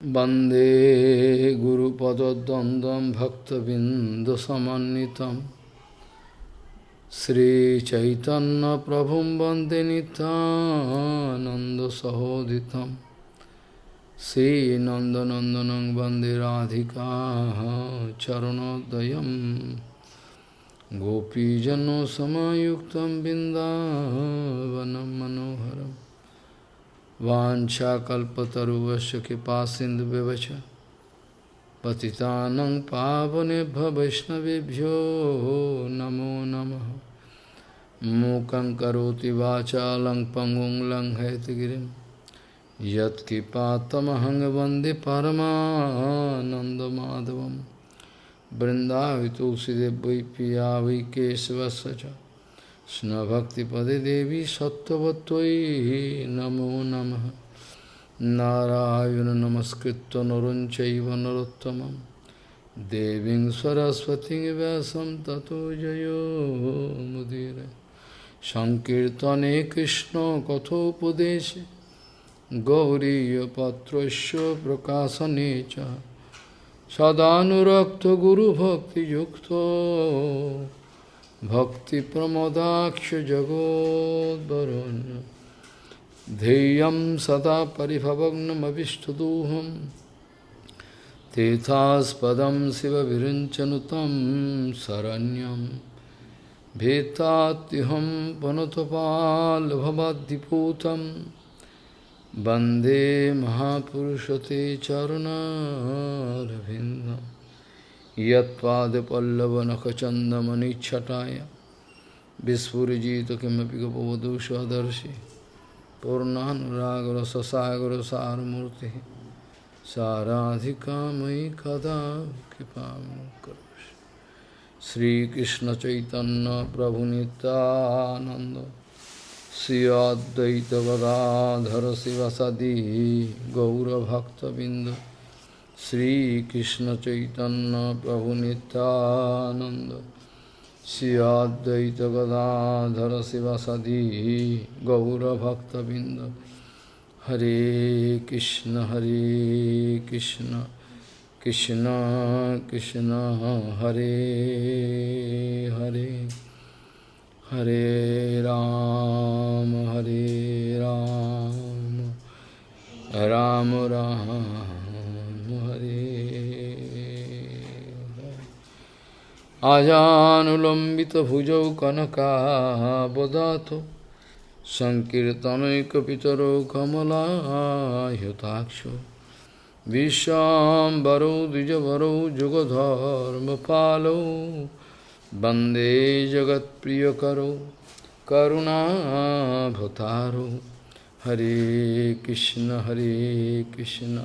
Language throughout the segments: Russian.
Bande Guru Padadandam Bhaktabindasamanitam Sri Chaitanya Prabhum Bande Nanda Sahoditam Sri Nandanandanang Bande Radhika Charanodayam. Gopijano Samayuktam Bindavanam Manoharam. वाञ्छाकल्पतरुवस्य कृपा सिन्धुव्यवच पतितानं पावनेभ्य वैष्णवेभ्यो नमो नमः। मूकं करोति वाचालं पङ्गुं लङ्घयतगिरिं। यत्कृपातमहं वंदे परमानन्दमाधवं पिया কৃষ্ণভক্তিপদে দেবী সত্যবতই নমো নম নারায়ণ নমস্কৃত নরঞ্চৈব নরোত্তম দেবী সরস্বতী ব্যাসম ততো জয়োমুদীর সংকীর্তনে কৃষ্ণ কথোপদেশে গৌরীপত্র প্রকাশনে সদানুরক্ত গুরুভক্তিযুক্ত सदानुरक्तगुरुभक्तियुक्तो भक्तिप्रमोदाक्षजगोद्वरुण्य ध्येयं सदा परिभवग्नमविष्टदोहं तीर्थास्पदं शिवविरञ्चनुतं शरण्यं भेत्तात्युहं वनतपाल्भवाद्दिपूतं वन्दे महापुरुषते चरुणारविन्दम् यत्पादपल्लवनखचन्दमनिच्छटाय। विस्फुरिजित किमपि गपवधू स्वदर्शि पूर्णानुरागरससागरसारमूर्तिः। साराधिका मयि कदा कृपां करोषि श्रीकृष्णचैतन्यप्रभुनितानन्द श्री अद्वैतगदाधर शिवसदि गौरभक्तबिन्द। Sri Krishna Chaitanya Prabhu Nityananda Sri Advaita Gadadhara Sivasadi Gaura Bhakta Binda Hare Krishna Hare Krishna Krishna Krishna Hare Hare Hare Ram Hare Ram Ram Ram आजानुलम्बितभुजौ कनकाबदातो सङ्कीर्तनैकपितरो कमलायुताक्षो विश्वाम्बरौ द्विजवरौ जुगधर्मपालौ वन्दे जगत्प्रियकरौ करुणाभतारो हरे कृष्ण हरे Krishna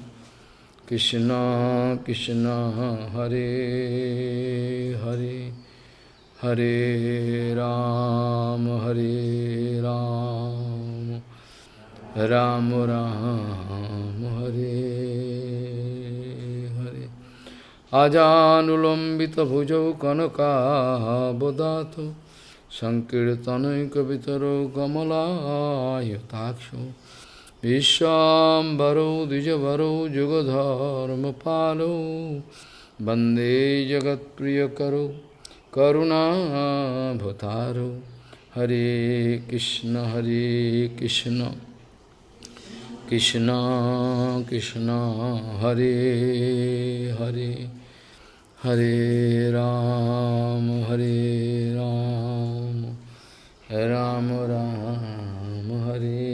Krishna Krishna Hare Hare Hare Ram Hare Ram Ram Ram Hare Hare Ajanulambita bhujau kanaka bodhato Sankirtanai kavitaro kamala yataksho विश्वाम्बरौ, द्विजवरौ, जुगधर्मपालौ, वंदे जगत्प्रियकरौ, करुणाभतारौ। हरे कृष्ण हरे कृष्ण। कृष्ण कृष्ण, हरे हरे। हरे राम हरे राम। राम राम, हरे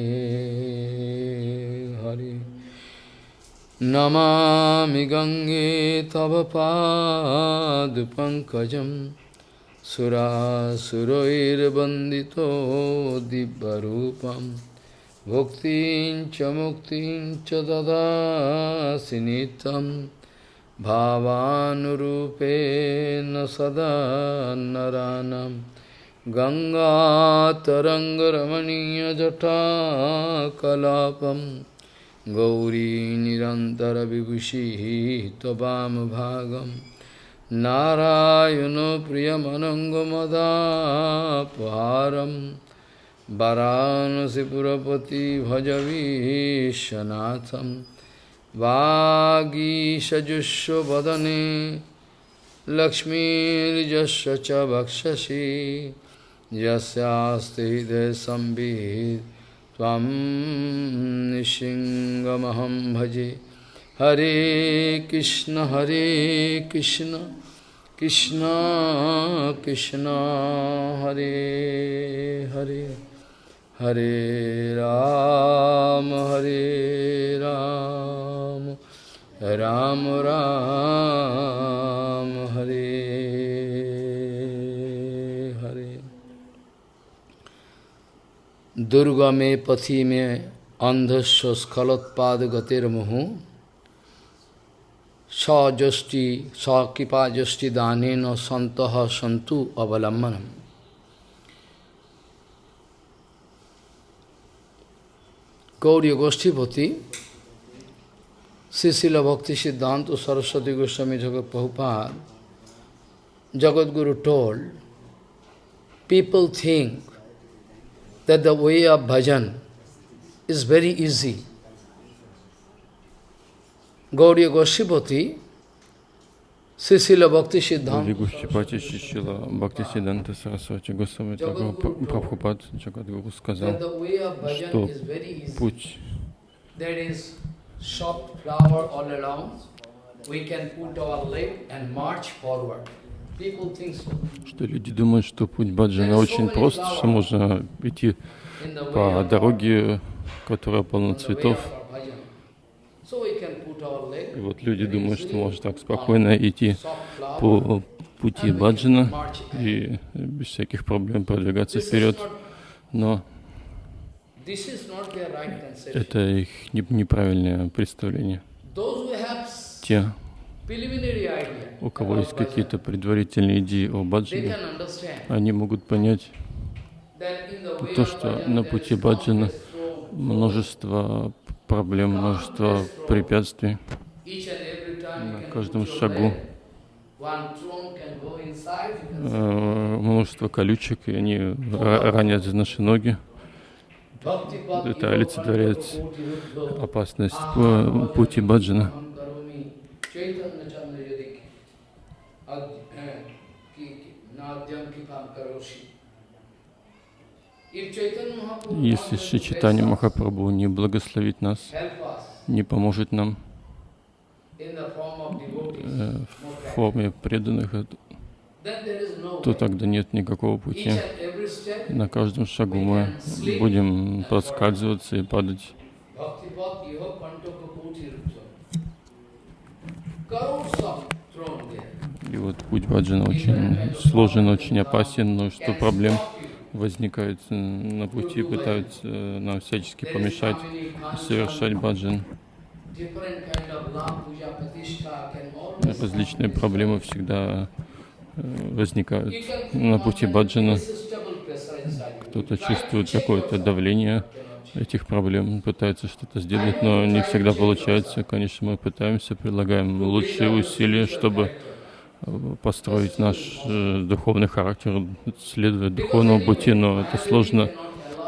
नमामि गङ्गे तव पादपङ्कजं सुरासुरैर्वन्दितो दिव्यरूपं भुक्तिं च मुक्तिं च ददासि नित्यं भावानुरूपेण सदा नरानं गङ्गातरङ्गरमणीयजटाकलापम् Gauri Nirantara Vibhushi Tobam Bhagam Narayano Priyamanangamada Paharam Varanasi Purapati Bhajavi Shanatham Vagi Sajusho Badane Lakshmirjasya Bhakshashi Jasyasti Desambhid त्वं भजे। हरे कृष्ण हरे कृष्ण कृष्ण कृष्ण, हरे हरे हरे राम हरे राम राम राम, हरे। दुर्गा में पथि में अंधस्व स्खलोत्पाद गतिर्मुहु सजष्टि सकृपा जष्टि दान सत सन्तु अवलम्बनम Gauriya Goshtipati, Sisila Bhakti Siddhanta Saraswati Goswami Jagat Prabhupada, Jagat Guru told, people think that the way of bhajan is very easy. Gauriya Goshtipati, Sisila Bhakti Siddhanta Вигушчипати Шишила Бхакти Сиданта Сарасвати Госвами Прабхупад Джагадгуру сказал, that the way of bhajan что is very easy. путь There is soft flower all around. We can put our leg and march forward. Что люди думают, что путь баджана очень прост, что можно идти по дороге, которая полна цветов. И вот люди думают, что можно так спокойно идти по пути баджана и без всяких проблем продвигаться вперед. Но это их не- неправильное представление. Те, у кого есть какие-то предварительные идеи о баджане, они могут понять то, что на пути баджана множество проблем, множество препятствий. На каждом шагу, э, множество колючек, и они ра- ранят наши ноги. Это олицетворяет опасность пути баджана. Если us, Махапрабху не благословит нас, не поможет нам э, в форме преданных, то тогда нет никакого пути. На каждом шагу мы будем подскальзываться и падать. Bhakti Bhakti Yoga Pantaka Koti Ruddha Crores of throne there И вот путь баджана очень сложен, очень опасен, множество проблем возникает э, на пути, пытаются э, нам всячески помешать совершать баджан. Различные проблемы всегда э, возникают на пути баджана. Кто-то чувствует какое-то давление. Этих проблем, пытается что-то сделать, но не всегда получается. Конечно, мы пытаемся, прилагаем лучшие усилия, чтобы э, построить наш э, духовный характер, следовать духовному пути, но это сложно,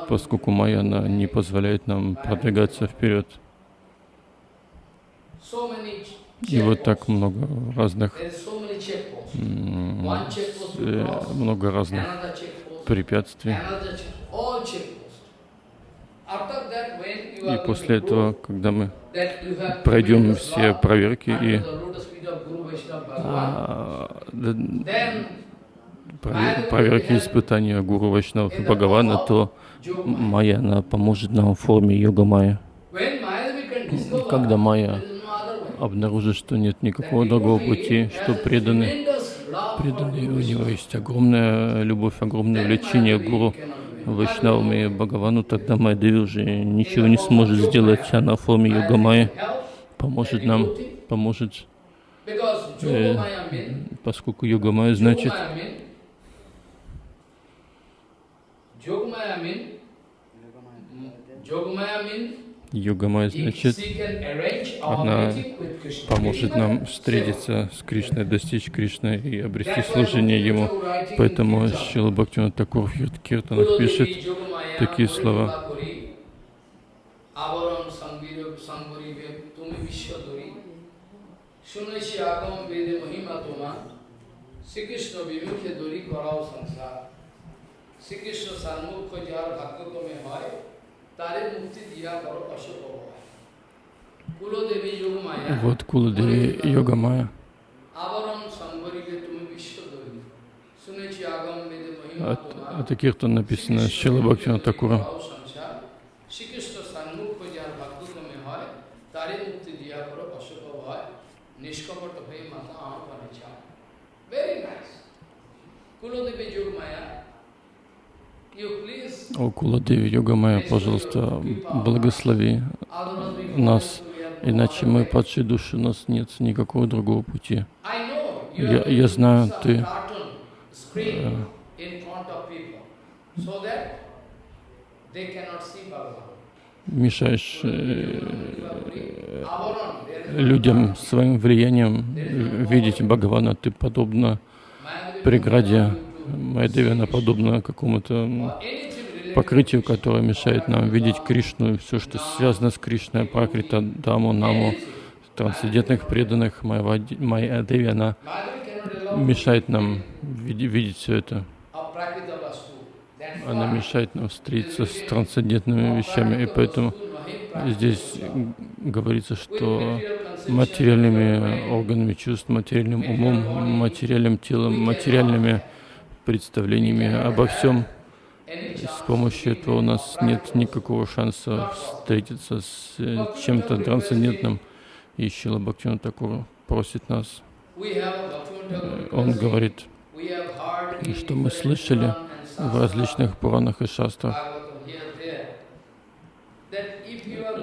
поскольку майя, она не позволяет нам продвигаться вперед. И вот так много разных, э, много разных препятствий. another check, all checkposts. After that, when you И после этого, когда мы пройдем все проверки и а, проверки испытания Гуру Вайшнавов и Бхагавана, то майя, она поможет нам в форме йога майя. Когда майя обнаружит, что нет никакого другого пути, что преданный, преданный, у него есть огромная любовь, огромное влечение к Гуру Вайшнавам и Бхагавану, тогда Майдеви уже ничего не сможет сделать, она в форме йога майя поможет нам, поможет, э, поскольку йога майя значит Yogamaya mean, йога майя he- значит she can arrange our она meeting with Krishna. поможет Meeting нам of встретиться с Кришной, достичь Кришны и обрести That's why служение Ему. Bhaktivinoda writing in Поэтому Kirtan, Шила Бхактивинод Такур в Кир- Киртанах Kulo пишет Devi Yogamaya такие Purita слова. Kori, Avaram Sangvira Sangvari Ve, Tumi Vishwa শুনেছি আগম বেদে মহিমা তোমার শ্রীকৃষ্ণ বিমুখে দড়ি করাও সংসার শ্রীকৃষ্ণ সান্মুখ্য যার ভাগ্যক্রমে হয় তারে মুক্তি দিয়া করো অশোক হয় কুলদেবী যোগ মায়া вот Куладеви Йога Майя. От, таких-то написано Шила Бхактина Такура. О Куладеви Йога Майя, пожалуйста, благослови нас, иначе мы падшие души, у нас нет никакого другого пути. Я- я знаю, ты, э, Мешаешь э, людям своим влиянием видеть Бхагавана, ты подобно преграде, Майдеви, она подобна какому-то покрытию, которое мешает нам видеть Кришну все, что связано с Кришной, Пракрита, Даму, Наму, трансцендентных преданных, Майя Деви, она мешает нам видеть все это. Она мешает нам встретиться с трансцендентными вещами, и поэтому здесь говорится, что материальными органами чувств, материальным умом, материальным телом, материальными представлениями обо всем, с помощью этого у нас нет никакого шанса встретиться с э, чем-то трансцендентным. И Шила Бхактивinoda Такур просит нас, э, он говорит, что мы слышали в различных Пуранах и Шастрах,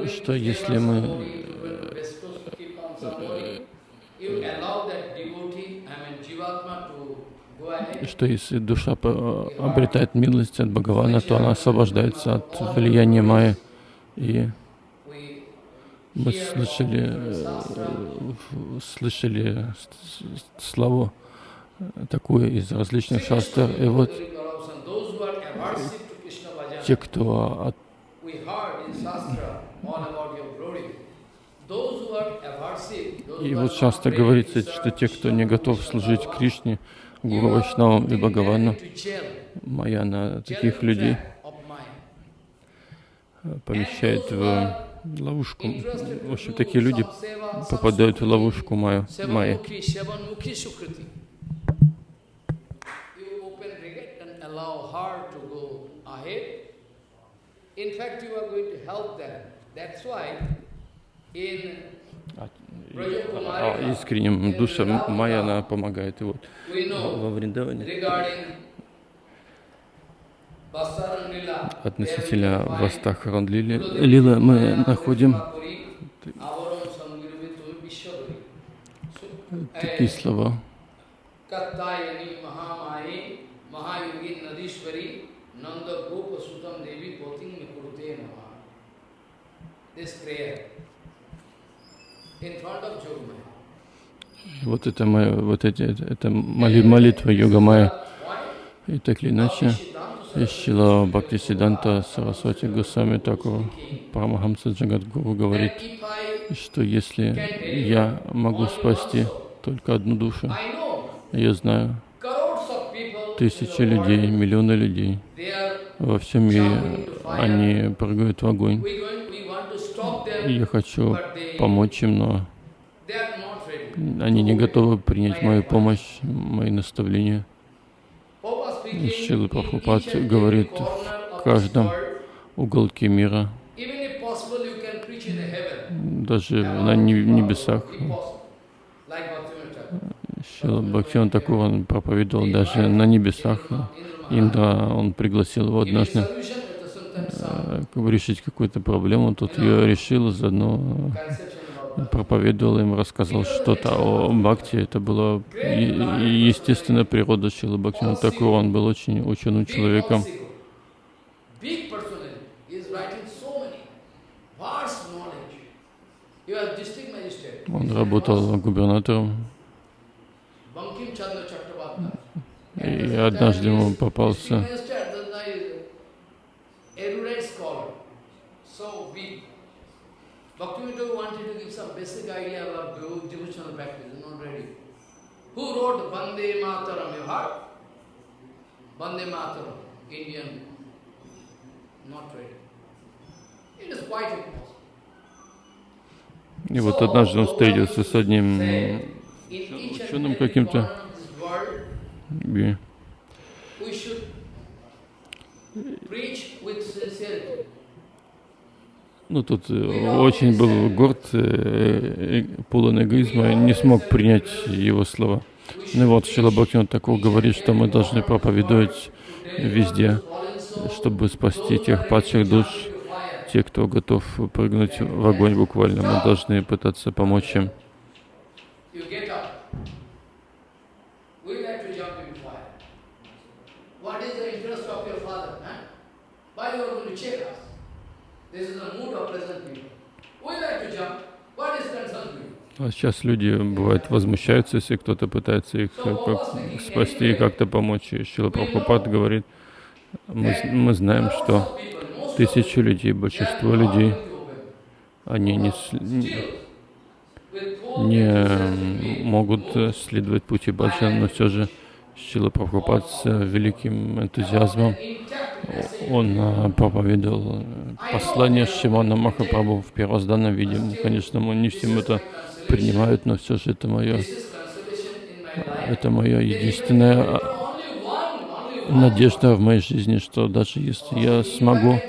что если мы что если душа по- обретает милость от Бхагавана, то она освобождается от влияния Майи. И мы слышали, э, слышали с- с- славу э, такую из различных шастр. И вот те, кто от И вот часто говорится, что те, кто не готов служить Кришне, Гуру Вайшнавам и Бхагавану, Майя на таких людей помещает в ловушку. В общем, такие люди попадают в ловушку Майя. Майя. In искренним душам Майя, она помогает. И вот. Во Вриндаване относительно Вастахаран Лили, Лила мы находим Vishwabari. такие слова. Kattayani Mahamayi Вот это моя, вот эти, это, моли- молитва Йога Майя. И так или иначе, Ишчила Бхакти Сиданта Сарасвати Госами Такур Парамахамса Джагадгуру говорит, что если я могу спасти только одну душу, я знаю тысячи людей, миллионы людей во всем мире, они прыгают в огонь. we going, we want to stop them, И я хочу помочь им, но они не готовы принять мою помощь, мои наставления. Шила Прабхупад говорит в каждом уголке мира, даже на не- небесах. Шила Бхактиван Такур, он проповедовал даже на небесах. Индра, он пригласил его однажды э, решить какую-то проблему. Тут ее решил, заодно э, проповедовал им, рассказал что-то о Бхакти. Это была естественная природа Шилы Бхактивана Такура. Он был очень ученым человеком. Он работал губернатором. И однажды ему попался District magistrate, the guy is erudite scholar. So big. Bhaktivinoda wanted to give some basic idea about devo- devotional practice, not ready. Who wrote Vande Mataram? You heard? Vande Mataram, Indian, not ready. It is quite impossible. И вот однажды он встретился с одним ученым каким-то, и sincerity. ну, тот э, очень был горд, э, э, полон эгоизма, не смог принять его слова. Ну вот Шила Бхактивин такого говорит, что мы должны проповедовать везде, чтобы спасти тех падших душ, те, кто готов прыгнуть в огонь буквально. Мы должны пытаться помочь им. You get up. We like to jump in fire. What is the interest of your father? Huh? Why you are going to check us? This is the mood of present people. We like to jump. What is concern to you? А сейчас люди, бывает, возмущаются, если кто-то пытается их как бы спасти и как-то помочь. И Шила Прабхупад говорит, мы, мы знаем, что тысячи людей, большинство людей, они не, не могут э, следовать пути Баджан, но все же Шила Прабхупад с э, великим энтузиазмом, он э, проповедовал э, послание Шимана Махапрабху в первозданном виде. Конечно, мы не всем это принимают, но все же это мое, это мое единственная а, надежда в моей жизни, что даже если я смогу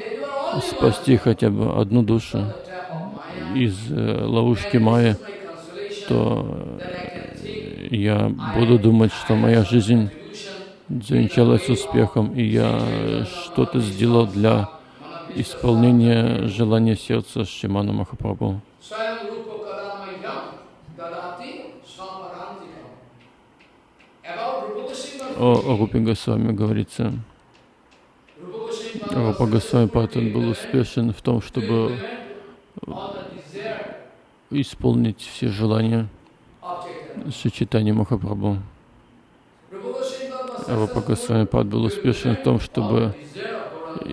спасти хотя бы одну душу из э, ловушки Майя, то э, я буду думать, что моя жизнь завенчалась успехом, и я что-то сделал для исполнения желания сердца Шимана Махапрабху. О Рупе Госвами говорится, Rupa Goswami Рупа Госвами Патан был успешен в том, чтобы desire исполнить все желания. Шичитани Махапрабху. Рупа Госвами Пад был успешен в том, чтобы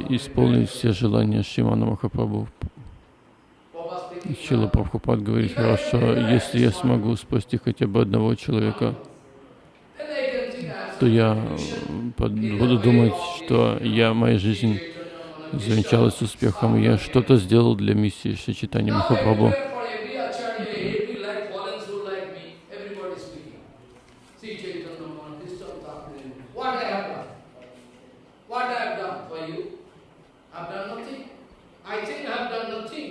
исполнить все желания Шимана Махапрабху. Чила Прабхупад говорит, хорошо, если я смогу спасти хотя бы одного человека, то я буду думать, что я, моя жизнь завенчалась успехом, я что-то сделал для миссии Шичитани Махапрабху. For every acharya, every like fallen soul like me, everybody is speaking. See Chaitanya Mahaprabhu, Krishna Thakur, what I have done? What I have done for you? I have done nothing. I think I have done nothing.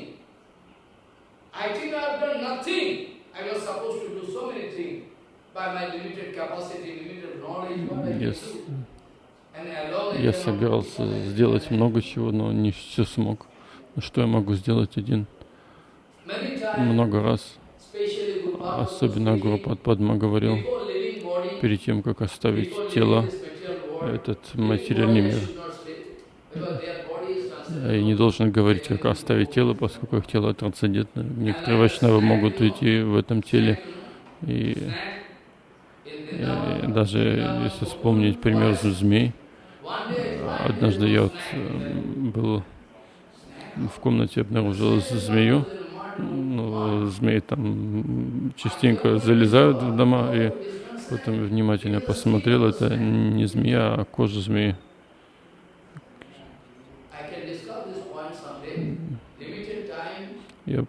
I think I have done nothing. I was supposed to do so many things by my limited capacity, limited knowledge, what I can Yes. do. And alone I Я cannot собирался do. сделать много чего, но не все смог. Что я могу сделать один? Много раз, особенно Гуру Падма говорил, перед тем, как оставить тело, этот материальный мир, Я не должен говорить, как оставить тело, поскольку их тело трансцендентно. Некоторые вайшнавы могут уйти в этом теле. И, и даже если вспомнить пример змей, однажды я вот э, был в комнате, обнаружил змею. Ну, змеи там частенько залезают в дома, и потом внимательно посмотрел, это не змея, а кожа змеи. I can discuss this point someday. Limited time, Я,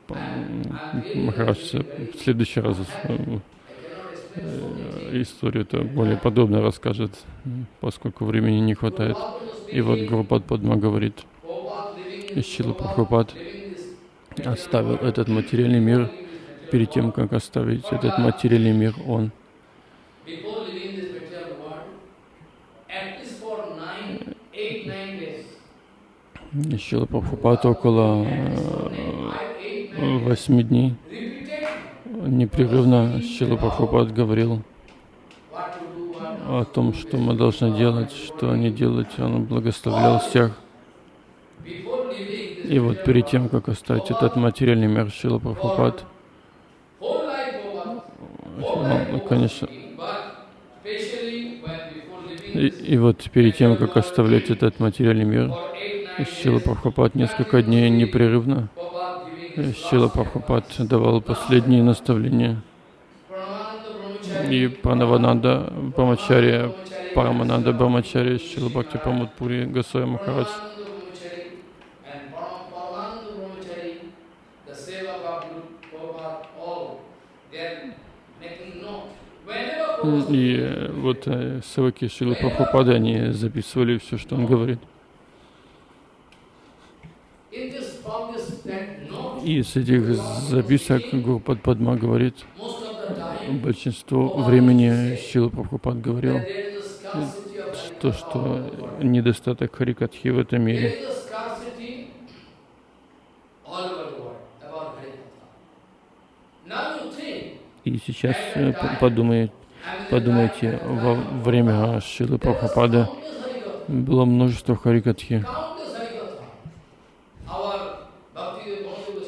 Махарадж, в следующий раз э, I cannot explain so many э, историю-то более подробно расскажет, поскольку времени не хватает. И вот Гурупад Падма говорит, Ишчила Прабхупад оставил этот материальный мир, перед тем, как оставить этот материальный мир, он. Ишчила Прабхупад около восьми дней непрерывно Шила Прабхупад говорил о том, что мы должны делать, что не делать. Он благословлял всех. И вот перед тем, как оставить этот материальный мир, Шила Прабхупад, ну, конечно, и, и вот перед тем, как оставлять этот материальный мир, Шила Прабхупад несколько дней непрерывно, Шила Прабхупад давал последние наставления. и Пранавананда Брамачари, Парамананда Брамачари, Шила Бхакти Памудпури, Госвами Махарадж. И вот э, севаки Шилы Прабхупады, они записывали все, что он говорит. И с этих записок Гурупад Падма говорит, большинство времени Шила Прабхупад говорил, то, что недостаток Харикатхи в этом мире. И сейчас э, подумайте, подумайте, во время Шилы Прабхупады было множество Харикатхи.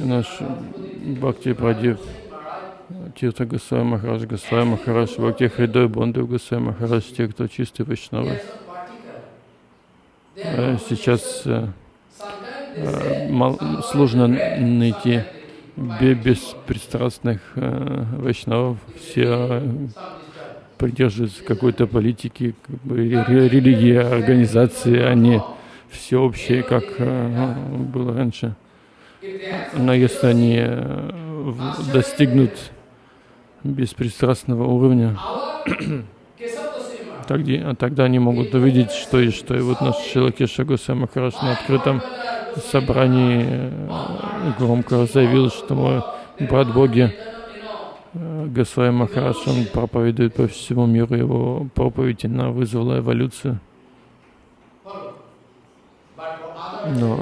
Наш Бхакти Прадип, Тирта Госвами Махарадж, Госвами Махарадж, Бхакти Хридой Бондев Госвами Махарадж, те, кто чистый Вайшнавы. А сейчас э, э, сложно найти беспристрастных э, вайшнавов, все придерживаются какой-то политики, как бы, религии, организации, они всеобщие, как э, было раньше. Но если они э, достигнут беспристрастного уровня, тогда, тогда они могут увидеть, что и что. И вот наш Шилакеша Гусей Махараш на открытом собрании э, громко заявил, что мой брат Боги э, Госвами Махарадж, он проповедует по всему миру, его проповедь она вызвала эволюцию. Но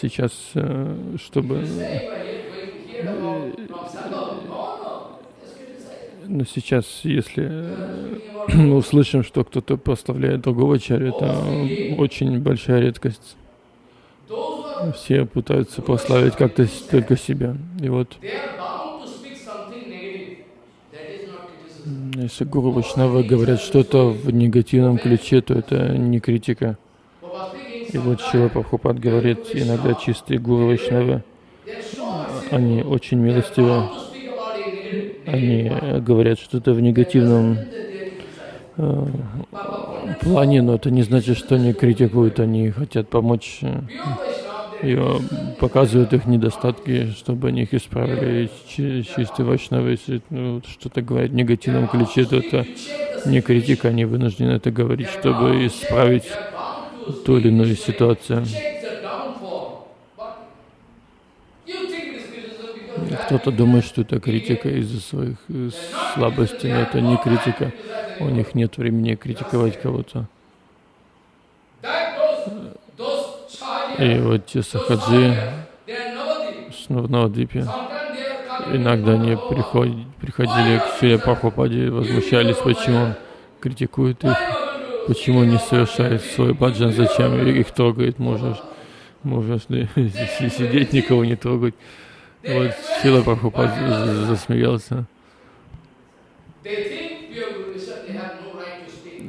сейчас, э, чтобы... Но сейчас, если мы услышим, что кто-то прославляет другого чаря, это очень большая редкость все пытаются прославить как-то только себя. И вот если Гуру Вайшнавы говорят что-то в негативном ключе, то это не критика. И вот Шила Прабхупад говорит, иногда чистые Гуру Вайшнавы, они очень милостивы, они говорят что-то в негативном э, плане, но это не значит, что они критикуют, они хотят помочь и показывают их недостатки, чтобы они их исправили. Чистый вайшнавы, если ну, что-то говорят в негативном ключе, то это не критика, они вынуждены это говорить, чтобы исправить ту или иную ситуацию. Кто-то думает, что это критика из-за своих э, слабостей, но это не критика. У них нет времени критиковать кого-то. И вот те сахаджи в Навадвипе, иногда они приходили, приходили к Шиле Прабхупаде и возмущались, почему он критикует их, почему не совершает свой баджан, зачем их трогает, можно, можно сидеть, никого не трогать. Вот Шила Прабхупад засмеялся.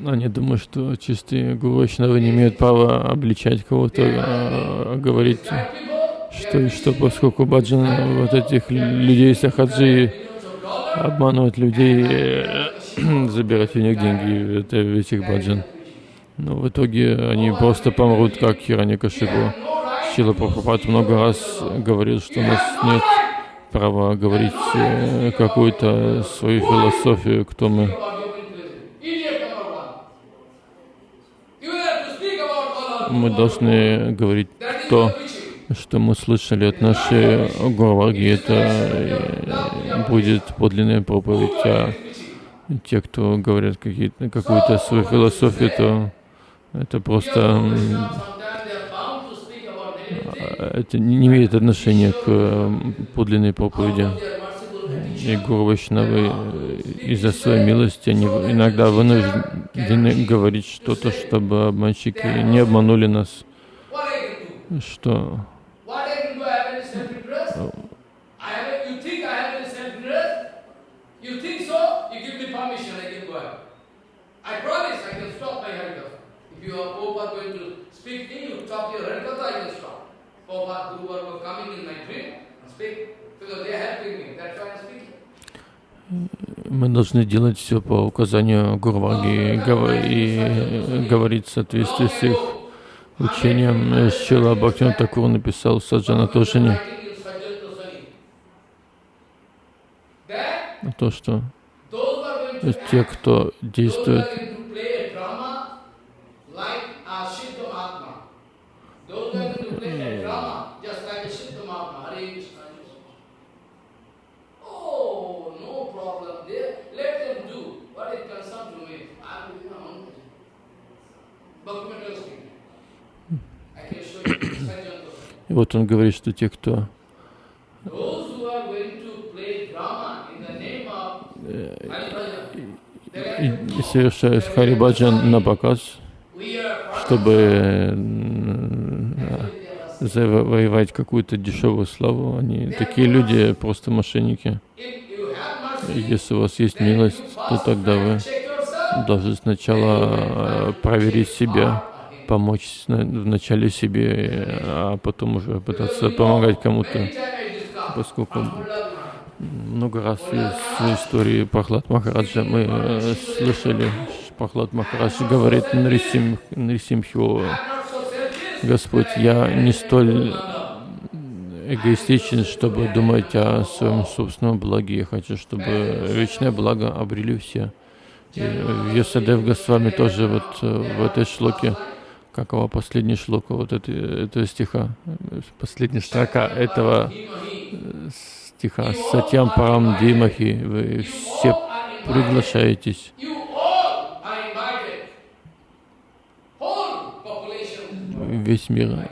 Они думают, что чистые гурвайшнавы не имеют права обличать кого-то, а, говорить, что что, поскольку баджан вот этих людей сахаджи обманывают людей, забирать у них деньги, это ведь их баджан. Но в итоге они просто помрут, как Хираникашипу. Шила Прабхупад много раз говорил, что у нас нет права говорить э, какую-то свою философию, кто мы. мы должны говорить то, что мы слышали от нашей Гураварги, это э, будет подлинная проповедь. Те, кто говорят какую-то свою философию, то это просто это не имеет отношения к подлинной проповеди. И Гуру Вайшнавы э, из-за своей милости они иногда вынуждены говорить что-то, чтобы обманщики не обманули нас. Что? I promise I can stop my Harikatha. If you are Prabhupada going to speak thing, you stop your Harikatha, I can stop. Prabhupada, Guru were coming in my dream and speak. Мы должны делать все по указанию Гурваги и, гов- и говорить в соответствии с их учением. Шила Бхактин Такур написал Саджана Тошине то, что Those who are going to те, кто действует. Oh, И вот он говорит, что те, кто Those who are going to play drama in the name of Hari Совершают харибаджан на показ, чтобы м, завоевать какую-то дешевую славу, они такие люди просто мошенники. Если у вас есть милость, то тогда вы должны сначала э, проверить себя, помочь вначале себе, а потом уже пытаться помогать кому-то. Поскольку много раз из истории Прохлад Махараджа мы э, слышали, что Прохлад Махарадж говорит Нарисим, Нарисимхио. Господь, я не столь эгоистичен, чтобы думать о своем собственном благе. Я хочу, чтобы вечное благо обрели все. И Йосадев Госвами тоже вот э, в этой шлоке, какова последняя шлока вот этой, этого стиха, э, последняя строка этого э, стиха Сатьям Парам Димахи, вы все приглашаетесь. Весь мир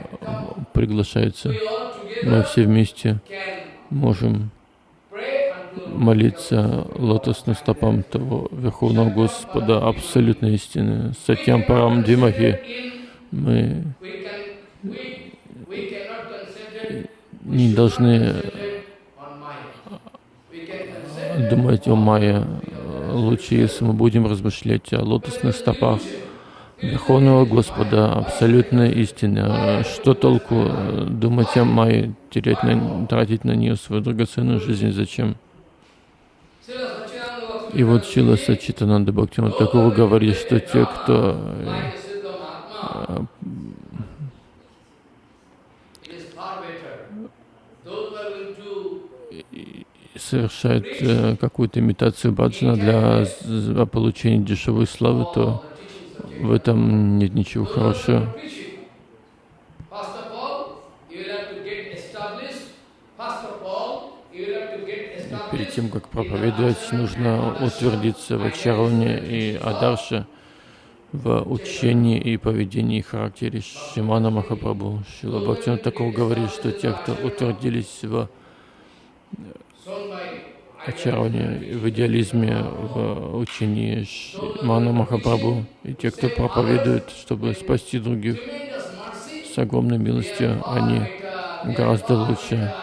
приглашается. Мы все вместе можем молиться лотосным стопам того Верховного Господа абсолютной истины. Сатьям Парам Димахи. Мы не должны concentrate on Maya. We can concentrate думать о Майе. Лучше, если мы будем размышлять о лотосных стопах Верховного Господа, абсолютная истина. Что толку э, думать о Майе, терять на, тратить на нее свою драгоценную жизнь? Зачем? И вот Шила Сачитананда Бхактивinoda такого говорит, что те, кто э, like Siddha Mahatma, it is far better. Those who are going to совершает э, какую-то имитацию баджана для получения дешевой славы, то в этом нет ничего хорошего. Перед тем, как проповедовать, нужно утвердиться в Ачаровне и Адарше, в учении и поведении и характере Шимана Махапрабху. Шила Бхактина такого говорит, что те, кто утвердились в Ачаровне, в идеализме, в учении Шимана Махапрабху, и те, кто проповедует, чтобы спасти других. С огромной милостью, они гораздо лучше,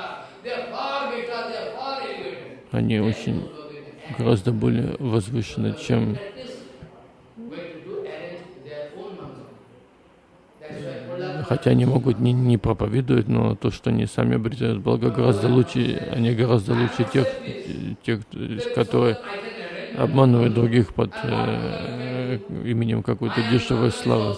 они очень гораздо более возвышены, чем That is going to do arrange their own mantra. That's why Prahlad Хотя они могут не, не проповедовать, но то, что они сами обретают благо, гораздо лучше, они гораздо лучше тех, тех которые обманывают других под э, именем какой-то дешевой славы.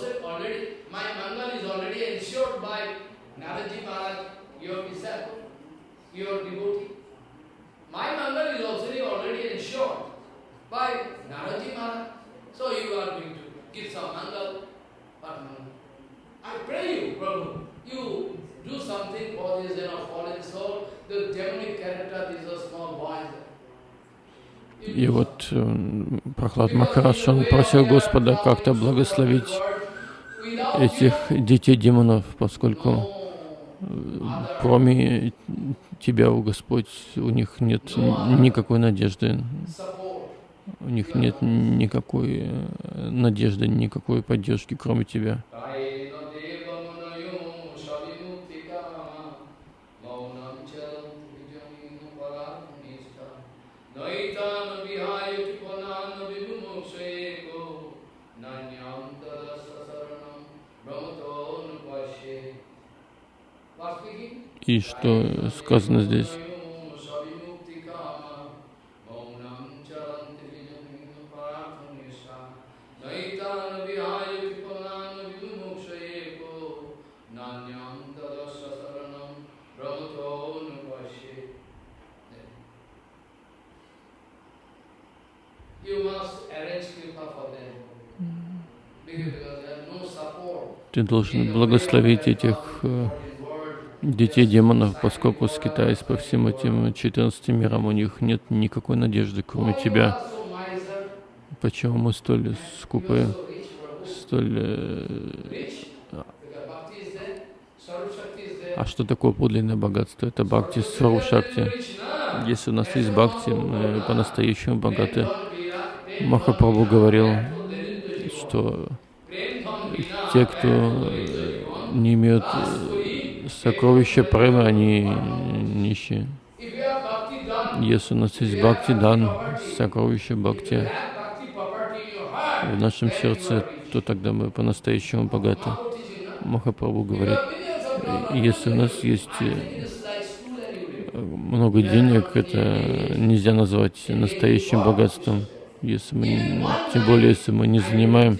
By Naraji Maharaj. So you are going to give some mangal, but И do вот э, Прохлад Махарадж, он просил Господа как-то благословить этих детей демонов, поскольку э, кроме Тебя, о Господь, у них нет никакой надежды, у них нет никакой э, надежды, никакой поддержки, кроме Тебя. И что сказано здесь? Ты должен благословить этих э, детей демонов, поскольку скитаясь по всем этим 14 мирам, у них нет никакой надежды, кроме тебя. Почему мы столь скупы, столь... э. А что такое подлинное богатство? Это бхакти Сару Шакти. Rich, na? Если у нас есть бхакти, мы по-настоящему богаты. Махапрабху говорил, что те, кто э, не имеют э, сокровища премы, они нищие. Если у нас есть бхакти дан, сокровище бхакти в нашем сердце, то тогда мы по-настоящему богаты. Махапрабху говорит, если у нас есть э, много денег, это нельзя назвать настоящим богатством. Если мы, тем более, если мы не занимаем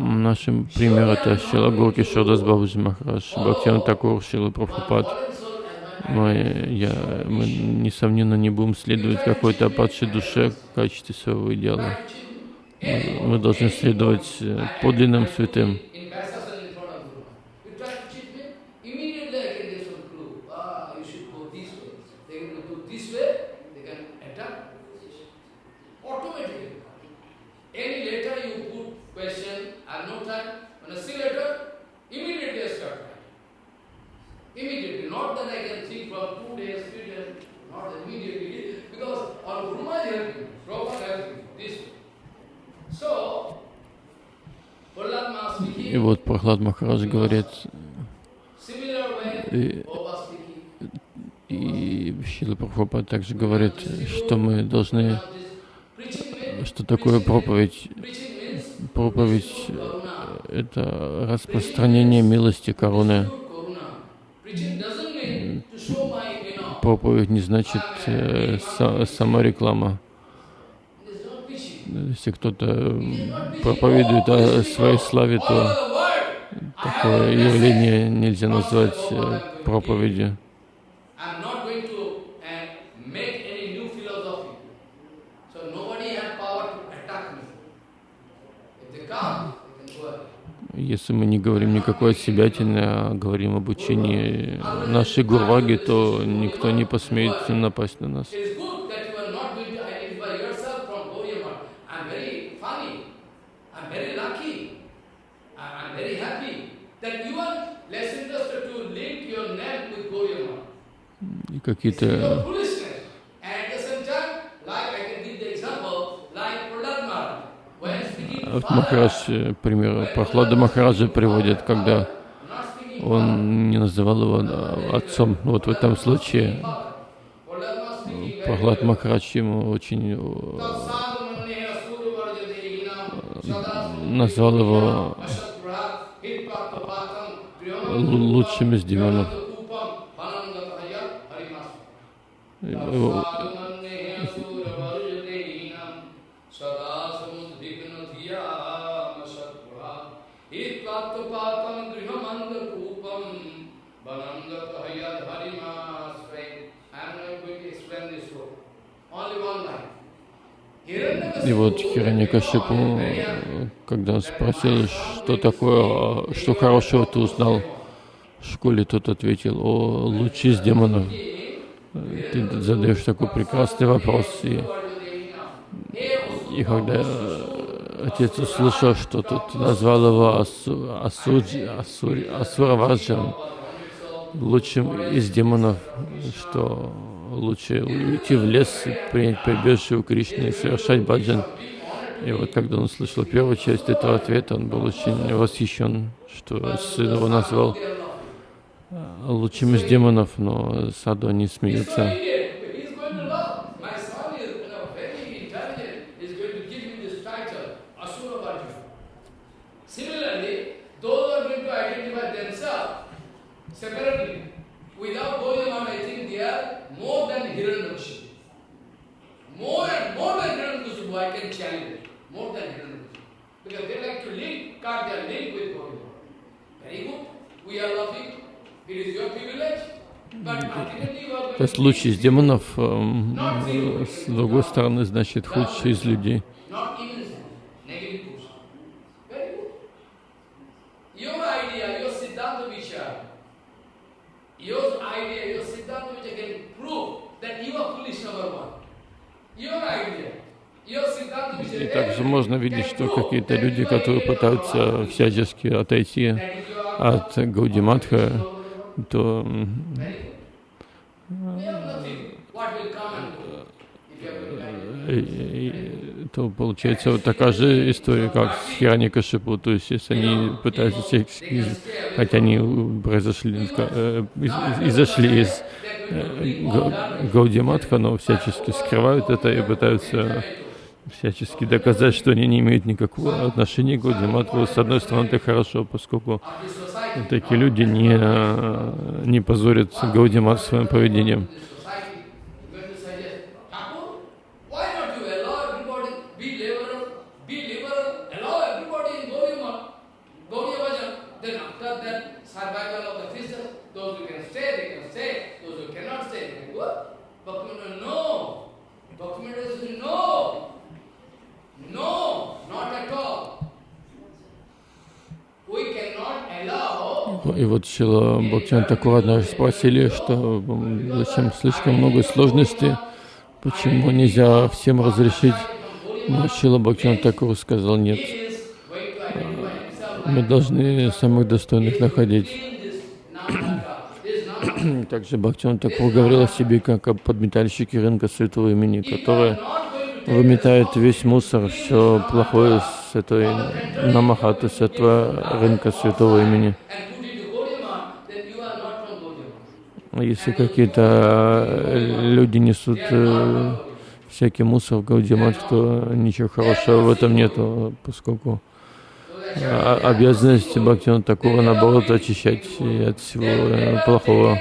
Нашим пример это Шила Гурки Шодас Бабаджи Махарадж, Бхактиван Такур, Шила Прабхупад. Мы, я, мы, несомненно, не будем следовать какой-то падшей душе в качестве своего идеала. Мы, мы должны следовать э, подлинным святым. In Vyasasana in front of Guru. You try to cheat me, immediately I can give some clue. Ah, you should go this way. They will go this way, they can attack. Automatically. Any letter you put question, I have no time. When I see letter, immediately I start writing. Immediately. Not that I can think from two days, three days, not immediately. Because our Guru Maharaj helping, Prabhupada helping, this way. So, Prahlad Maharaj speaking, И вот Прохлад Махарадж говорит, и, и Шила Прабхупад также говорит, что мы должны, что такое проповедь. Проповедь karuna, — это распространение милости, короны. Проповедь не значит э, са- not preaching. Если кто-то проповедует о своей славе, то такое явление нельзя назвать э, проповедью. Ahead. Если мы не говорим никакой отсебятины, а говорим об учении нашей Гурваги, то никто не посмеет напасть на нас. It is good that you are not going to identify yourself from Gauriamar. I'm very funny. I'm very lucky. I- I'm very happy that you are less interested to link your name with Gauriamar. И It's какие-то your foolishness. And at the same time, like I can give the example, like Prahlad Maharaj. When speaking А to вот father, Махарадж, э, пример Прохлада Махараджа приводит, когда он не называл его а, отцом. Вот в этом случае Прохлад. Махарадж ему очень э, назвал его лучшим из демонов. И вот Хираньякашипу, э, когда он спросил, что такое, что хорошего ты узнал в школе, тот ответил, о, лучи из демонов. Ты задаешь такой прекрасный вопрос. И, и когда отец услышал, что тут назвал его Асу, лучшим из демонов, что лучше уйти в лес, и принять прибежище у Кришны и совершать баджан. И вот когда он услышал первую часть этого ответа, он был очень восхищен, что сын его назвал э, лучшим из демонов, но саду они смеются. very intelligent, is going to give me this title, Asura Bhargava. Similarly, those are going to identify themselves separately. Without Gaudiya I think they are more than Hiranyakashipu. More and more than Hiranyakashipu, I can challenge it. More than Hiranyakashipu. Because they like to link, cut their link with Gaudiya Very good. We are laughing. То есть лучший из демонов, эм, э, с другой стороны, значит, худший из людей. И также можно видеть, что какие-то люди, которые пытаются всячески отойти от Гаудиматха, то то получается вот такая же история, как с Хираникашипу, то есть если они пытаются всячески, хотя они произошли, э, из- изошли из э, Га- Гаудиматха, но всячески скрывают это и пытаются всячески доказать, что они не имеют никакого отношения к Гаудиматху. С одной стороны, это хорошо, поскольку такие люди не, не позорят Гаудимат своим поведением. society going to suggest, Thakur, why not you allow everybody be liberal, be liberal, allow everybody in Gaudiya Gaudiya Bhajan, then after that survival of the Christians, those who can stay, they can stay, those who cannot stay, they can go. Bhaktivinoda, no. Bhaktivinoda says, no. No, not at all. We cannot allow И вот Шила Бхактиван Такур однажды спросили, что зачем слишком много сложностей, почему нельзя всем разрешить. Но Шила Бхактиван Такур сказал, нет, мы должны самых достойных находить. Также Бхактиван Такур говорил о себе как о подметальщике рынка святого имени, который выметает весь мусор, все плохое с этой намахаты, с этого рынка святого имени. and put it to Gaudiya then you are not from Gaudiya А Если какие-то э, люди несут э, всякий мусор в Гаудимат, то ничего хорошего в этом нету, поскольку а- обязанность Бхактина Такура наоборот очищать от всего э, плохого.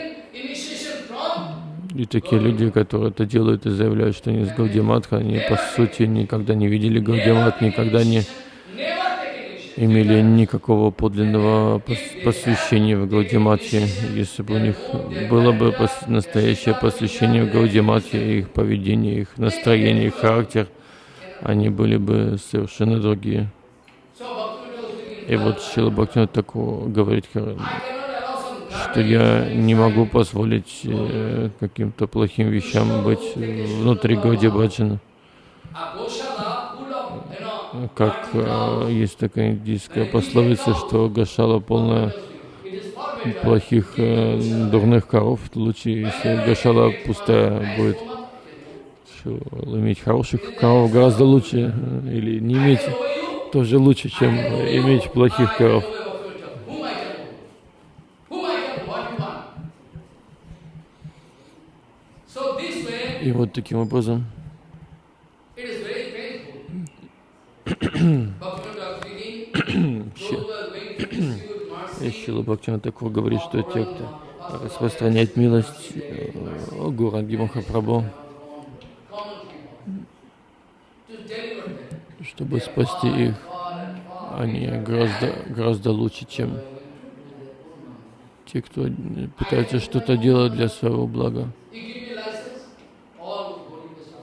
И такие люди, которые это делают и заявляют, что они из Гаудиматха, они по сути никогда не видели Гаудимат, никогда не. Имели никакого подлинного пос- посвящения в Гаудиматхе. Если бы у них было бы настоящее посвящение в Гаудиматхе, их поведение, их настроение, их характер, они были бы совершенно другие. И вот Шила Бхактина такого говорит, что я не могу позволить э, каким-то плохим вещам быть внутри Гауди Баджана. a Goshala full of, you know, Как э, есть такая индийская пословица, что Гашала полная плохих, э, дурных коров. Лучше, если Гашала пустая будет. Что, иметь хороших коров гораздо лучше. э, Или не иметь тоже лучше, чем иметь плохих коров. И вот таким образом it is very painful. Bhaktivinoda speaking, those who are going to distribute mercy, Шила Бхактина такого говорит, что те, кто распространяет милость э, Гуранги Махапрабху, чтобы спасти их, они гораздо, гораздо лучше, чем те, кто пытается что-то делать для своего блага. You give me license, all Gaurikas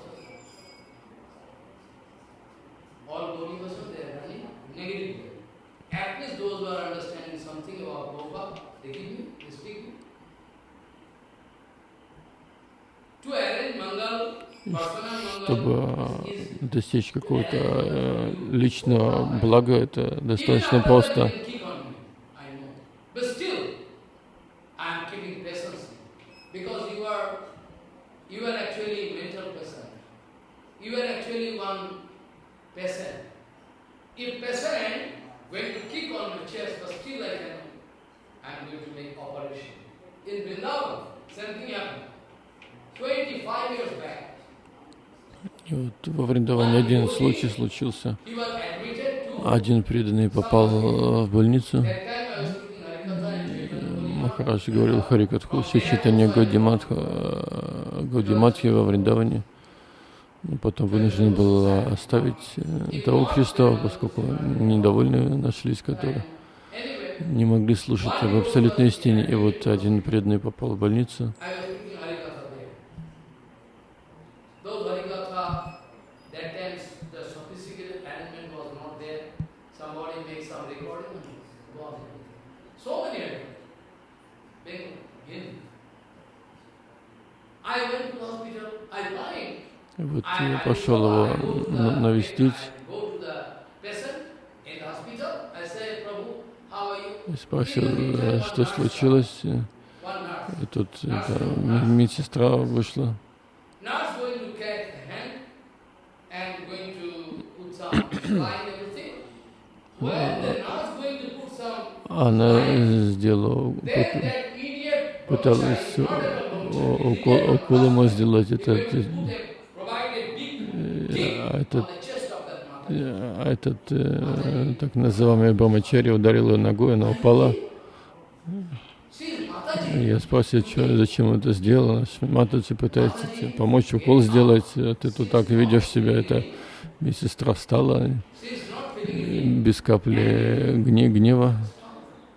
All Gaurikas they are running negative way. At least those who are understanding something about Prabhupada, they give me, they speak me. To arrange Mangal, personal Mangal, Чтобы э, достичь какого-то э, личного блага, это достаточно просто. In Vrindavan, happened. 25 years back, И вот во Вриндаване один случай случился. Один преданный попал э, в больницу. Harikatha. Махарадж говорил Харикатху, все читание Гаудиматха, Гаудиматхи во Вриндаване. Но потом вынужден был оставить э, это общество, поскольку недовольные нашлись, которые не могли слушать об абсолютной истине. И вот один преданный попал в больницу. I was speaking Harikatha there. Those Harikatha, that time the sophisticated arrangement was not there. Somebody makes some recording and go on. So many Harikatha. Bengal, Hindi. I went to the hospital, I blind. И вот I, я I пошел go- I его go to the на- навестить. I go to the patient in the hospital. I say, Prabhu, how are you? И спросил, э, что случилось. И тут м- медсестра вышла. Она э, сделала, пыталась э, около ему сделать это. going to э, put a, provide a big kick а on этот, that mother. э, а этот э, так называемый Брамачари ударил ее ногой, она упала. Я спросил, что, зачем это говорит, Матаджи пытается тебе помочь укол сделать, а ты тут так ведешь себя. Это медсестра встала без капли гне- гнева.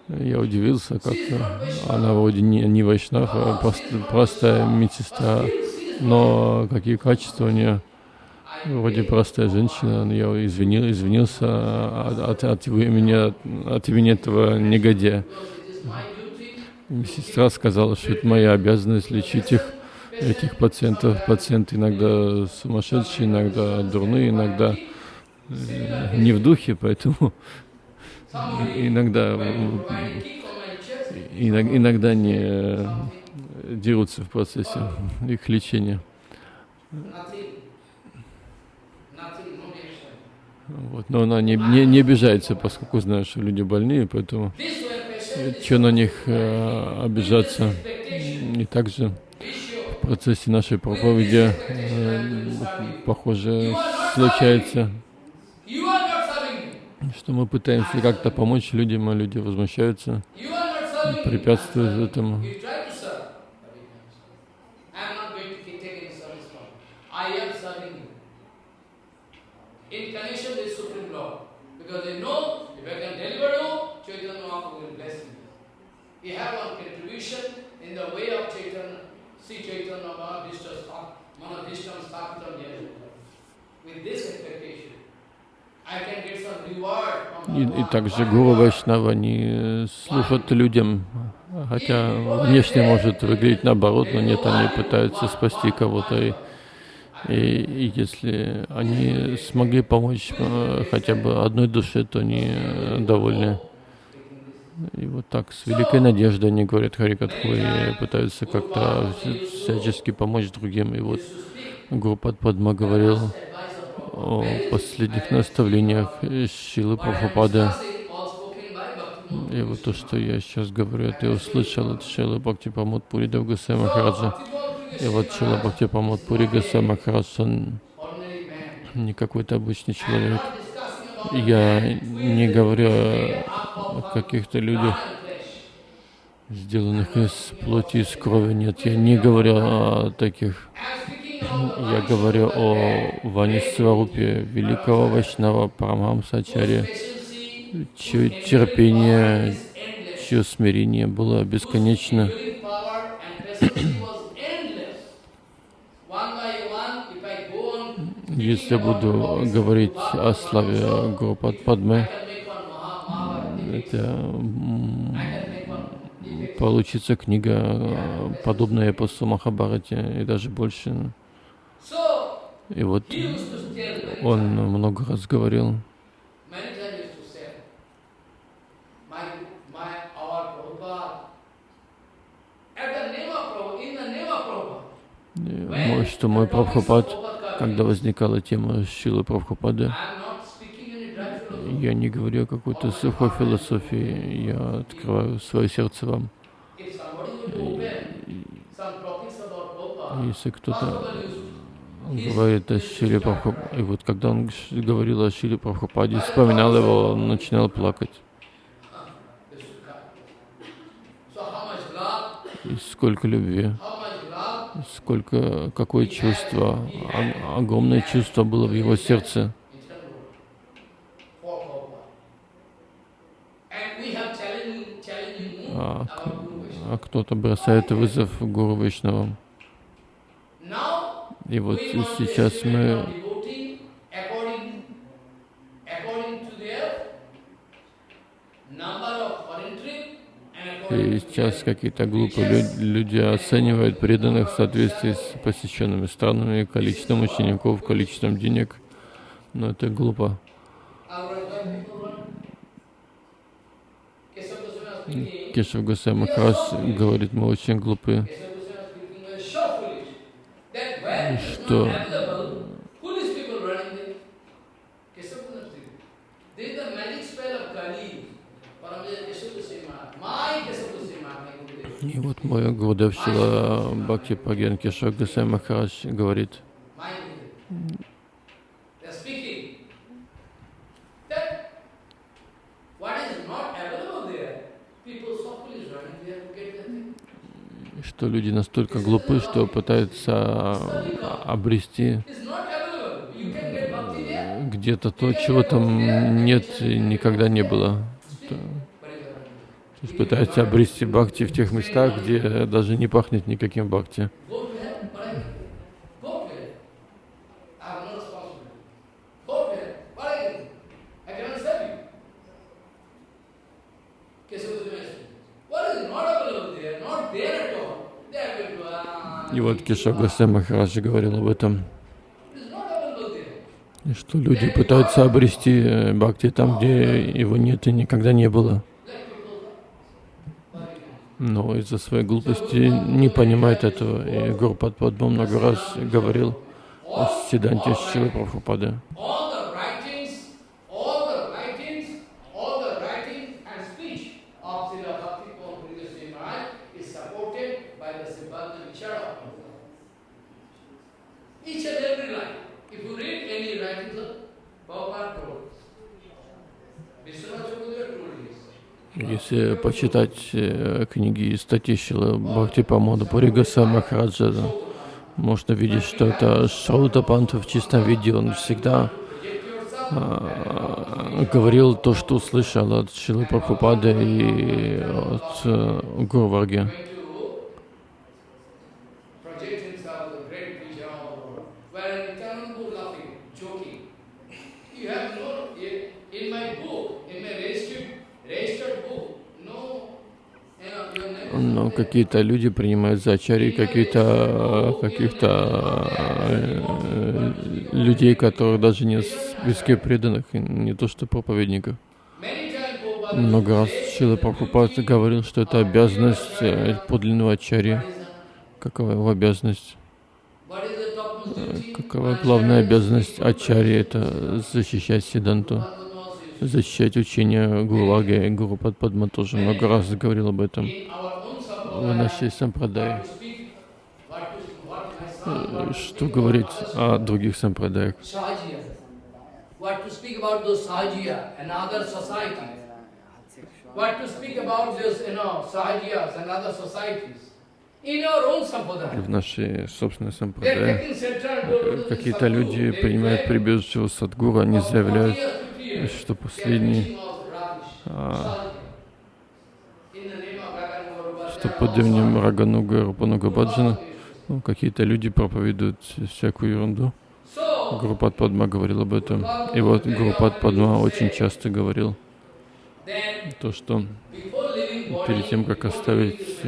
Я удивился, как она вроде не, не вайшнав, а просто, просто медсестра. Но какие качества у нее? Вроде простая женщина, я извинил, извинился от, от, от имени, от имени этого негодяя. Медсестра сказала, что это моя обязанность лечить их, этих пациентов. Пациенты иногда сумасшедшие, иногда дурные, иногда э, не в духе, поэтому иногда, иногда не э, дерутся в процессе их лечения. Вот. Но она не, не, не обижается, поскольку знает, что люди больные, поэтому что на них э, обижаться. И также в процессе нашей проповеди, э, похоже, случается, что мы пытаемся как-то помочь людям, а люди возмущаются, препятствуют этому. I am not going to take any service from you. I am serving you. In connection with Supreme Lord. Because they know if I can deliver you, Chaitanya Mahaprabhu will bless me. We have one contribution in the way of Chaitanya, Sri Chaitanya Sthapitam Yajna. With this expectation, I can get some reward from И, и также гуру Вайшнава не служат людям, хотя внешне может выглядеть наоборот, но нет, они пытаются спасти кого-то. И, и, и если они смогли помочь э, хотя бы одной душе, то они э, довольны. И вот так, с великой надеждой они говорят Харикатху и пытаются как-то всячески помочь другим. И вот Гурупад Падма говорил о последних наставлениях Шилы Прабхупады. И вот то, что я сейчас говорю, это я услышал от Шилы Бхакти Памот Пури Давгасай Махараджа. И вот Шила Бхакти Памот Пури man. не какой-то обычный человек. Я не говорю о каких-то людях, сделанных из плоти из крови. Нет, я не говорю о таких. Я говорю о Ване Сварупе, великого Вайшнава Парамамсачаре, patience, чье терпение, чье смирение было бесконечно. Healing power and patience was endless. One by one, if I go on Если я буду говорить о славе Maha, Mahabharata. это получится книга, э, подобная эпосу Махабарате, и даже больше. И вот он много раз говорил, э, что мой Прабхупад, когда возникала тема Шилы Прабхупады, я не говорю о какой-то сухой философии, я открываю свое сердце вам. Если кто-то говорит о Шиле Прабхупаде. И вот когда он говорил о Шиле Прабхупаде, вспоминал его, он начинал плакать. И сколько любви, сколько, какое чувство, огромное чувство было в его сердце. А, а кто-то бросает вызов Гуру. Now И вот сейчас мы number of foreign trip and according И сейчас какие-то глупые лю- люди оценивают преданных в соответствии с посещенными странами, количеством учеников, количеством денег. Но это глупо. Кешев Гусей Махараш говорит, мы очень глупы, Что? there. И вот мой Гурдев Шила Бхакти Праген Кешев Гусей Махараш говорит, что люди настолько глупы, что пытаются а, обрести где-то то, чего там нет и никогда не было. То есть пытаются обрести бхакти в тех местах, где даже не пахнет никаким бхакти. Ah, И вот Кешав Госвами Махарадж говорил об этом, что люди пытаются обрести э, бхакти там, где его нет и никогда не было. Но из-за своей глупости не понимает этого. И Гурпад Падма много раз говорил о седанте Шилы Прабхупады. All the writings, all the writings, all the writing and speech of Srila Bhakti Goswami Maharaj is supported by the Siddhanta Vichara of Prabhupada. Each and every line. If you read any writings of Prabhupada told, Vishwanath Chakravarti told this. Если почитать э, книги и статьи Шилы Бхакти Памода Пуригаса Махараджа, можно видеть, что это Шаута Панта в чистом виде. Он всегда а, говорил то, что услышал от Шилы Прабхупады и от э, Но какие-то люди принимают за ачари каких-то каких-то э, людей, которых даже в списке преданных, не то что проповедников. Много раз Шила Прабхупад говорил, что это обязанность э, подлинного ачари. Какова его обязанность? Какова главная обязанность ачари? Это защищать Сиданту, защищать учение Гурваги. Гуру Падма тоже много раз говорил об этом. Sampradaya, нашей сампрадаи. Э, Что говорить о других сампрадаях? В нашей собственной the какие-то люди принимают прибежище у Садгуру, они for 40 заявляют, years, 50 years, что последний, а, Sahajiya. In the name of Raganuga что под именем Рагануга Рупануга Баджана ну, какие-то люди проповедуют всякую ерунду. Гурупад Падма говорил об этом. И вот Гурупад Падма очень часто говорил то, что перед тем, как оставить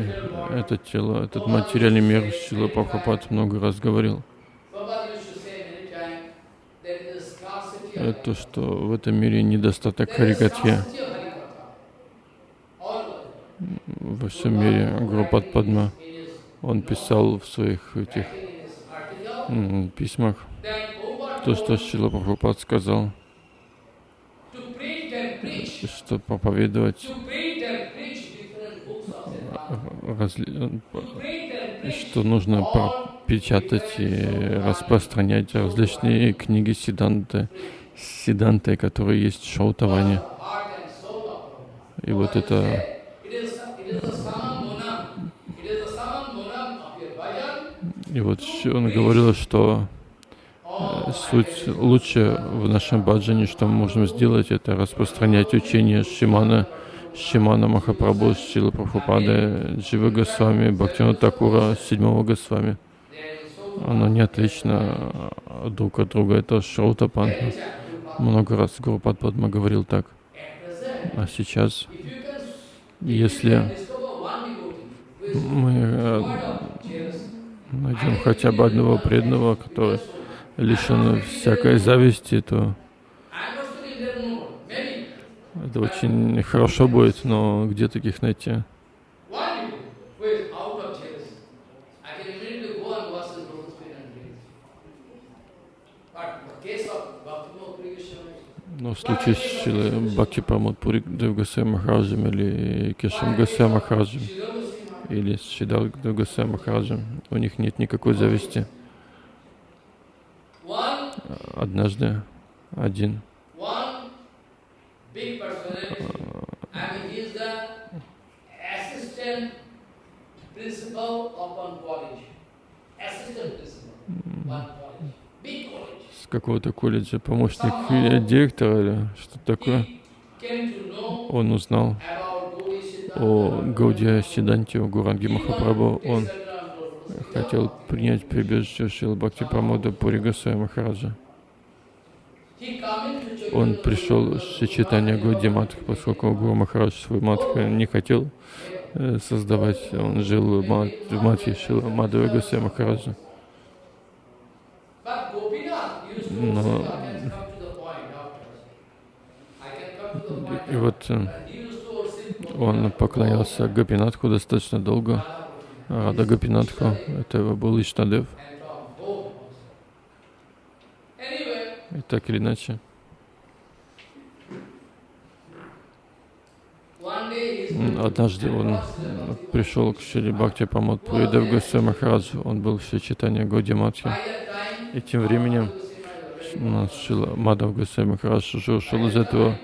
это тело, этот материальный мир, Шила Прабхупад много раз говорил, то, что в этом мире недостаток There is Харикатхи. scarcity of Harikatha. All over. Во всем мире Гурупад Падма, он писал в своих этих письмах то, что Шила Прабхупад сказал, что проповедовать что нужно печатать и распространять различные книги Сиданты, Сиданты, которые есть в Шаутаване. И вот это и вот он говорил, что суть лучше в нашем баджане, что мы можем сделать, это распространять учение Шимана, Шимана Махапрабху, Шила Прабхупады, Джива Госвами, Бхактина Такура, Седьмого Госвами. Оно не отлично друг от друга, это Шраутапанха. Много раз Гурупад Падма говорил так. А сейчас, если мы э, найдем хотя бы одного преданного, который лишен всякой зависти, то это очень хорошо будет, но где таких найти? Но в случае с Бхакти Прамод Пури Девгасай Махараджем или Кешам Гасай Махараджем или с Шидал Девгасай Махараджем, у них нет никакой зависти. Однажды один. С какого-то колледжа помощник директора или что такое, он узнал о Гаудия Сиданте, о Гуранге Махапрабху, он хотел принять прибежище Шил Бхакти Прамода Пури Госвами Махараджа. Он пришел с сочетания Гауди Матх, поскольку Гуру Махарадж свой Матх не хотел э, создавать, он жил в Матхе Шила Мадхава Махараджа. Но и вот э, он поклонялся Гапинатху достаточно долго. Рада Гапинатху, это его был Иштадев. И так или иначе. Однажды он пришел к Шри Бхакти Памот Пуридев Госвами Махараджу. Он был в Сочетании Годи Матхи. И тем временем нас Шила Мадав Госвами Махарадж уже ушел из этого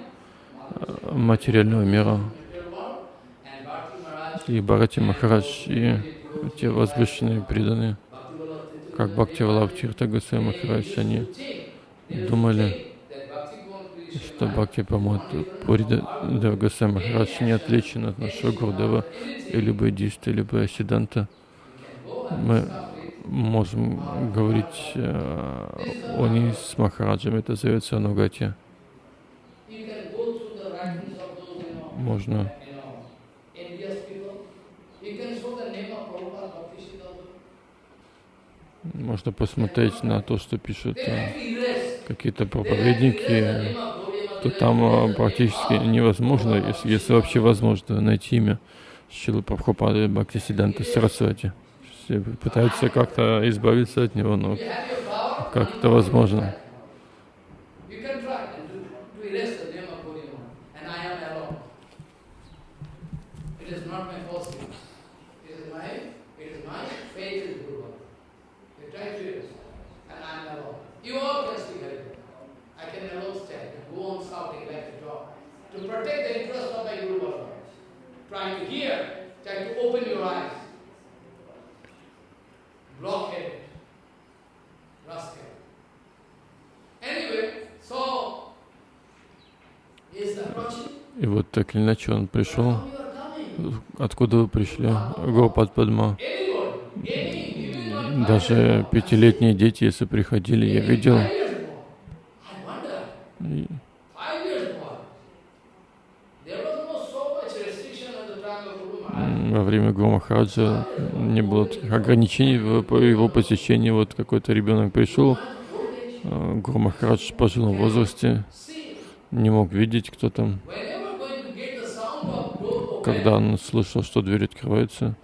э, материального мира. И Бхарати Махарадж, и те возвышенные преданные, как Бхакти Валабтирта Госвами Махарадж, они думали, что Бхакти Памот Пурида Госвами Махарадж не отличен от нашего Гурдева, или Буддиста, или Асиданта. Мы можем говорить э, о ней с Махараджем, это зовется Анугати. Можно можно посмотреть на то, что пишут э, какие-то проповедники, то там э, практически невозможно, если, если вообще возможно, найти имя Шилы Прабхупады Бхактисиданта Сарасвати. Все пытаются как-то избавиться от него, но как это возможно? To protect the interest of my Guru Baba, trying to hear, trying to open your eyes. blockheaded, rascal. Anyway, so he's approaching. И вот так или иначе он пришел. Откуда вы пришли? Гопад Падма. Даже пятилетние дети, если приходили, я видел. Во время Гурмахараджа не было таких ограничений в его посещении. Вот какой-то ребенок пришел, а, Гурмахарадж в пожилом возрасте, не мог видеть, кто там. Когда он слышал, что дверь открывается,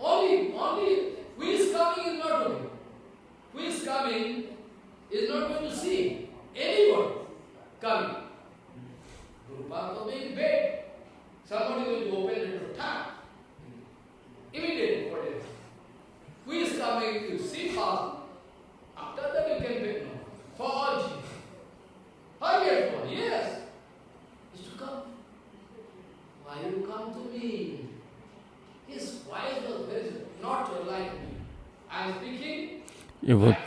Somebody going to open the door. Immediately, whatever. Who is coming to see us?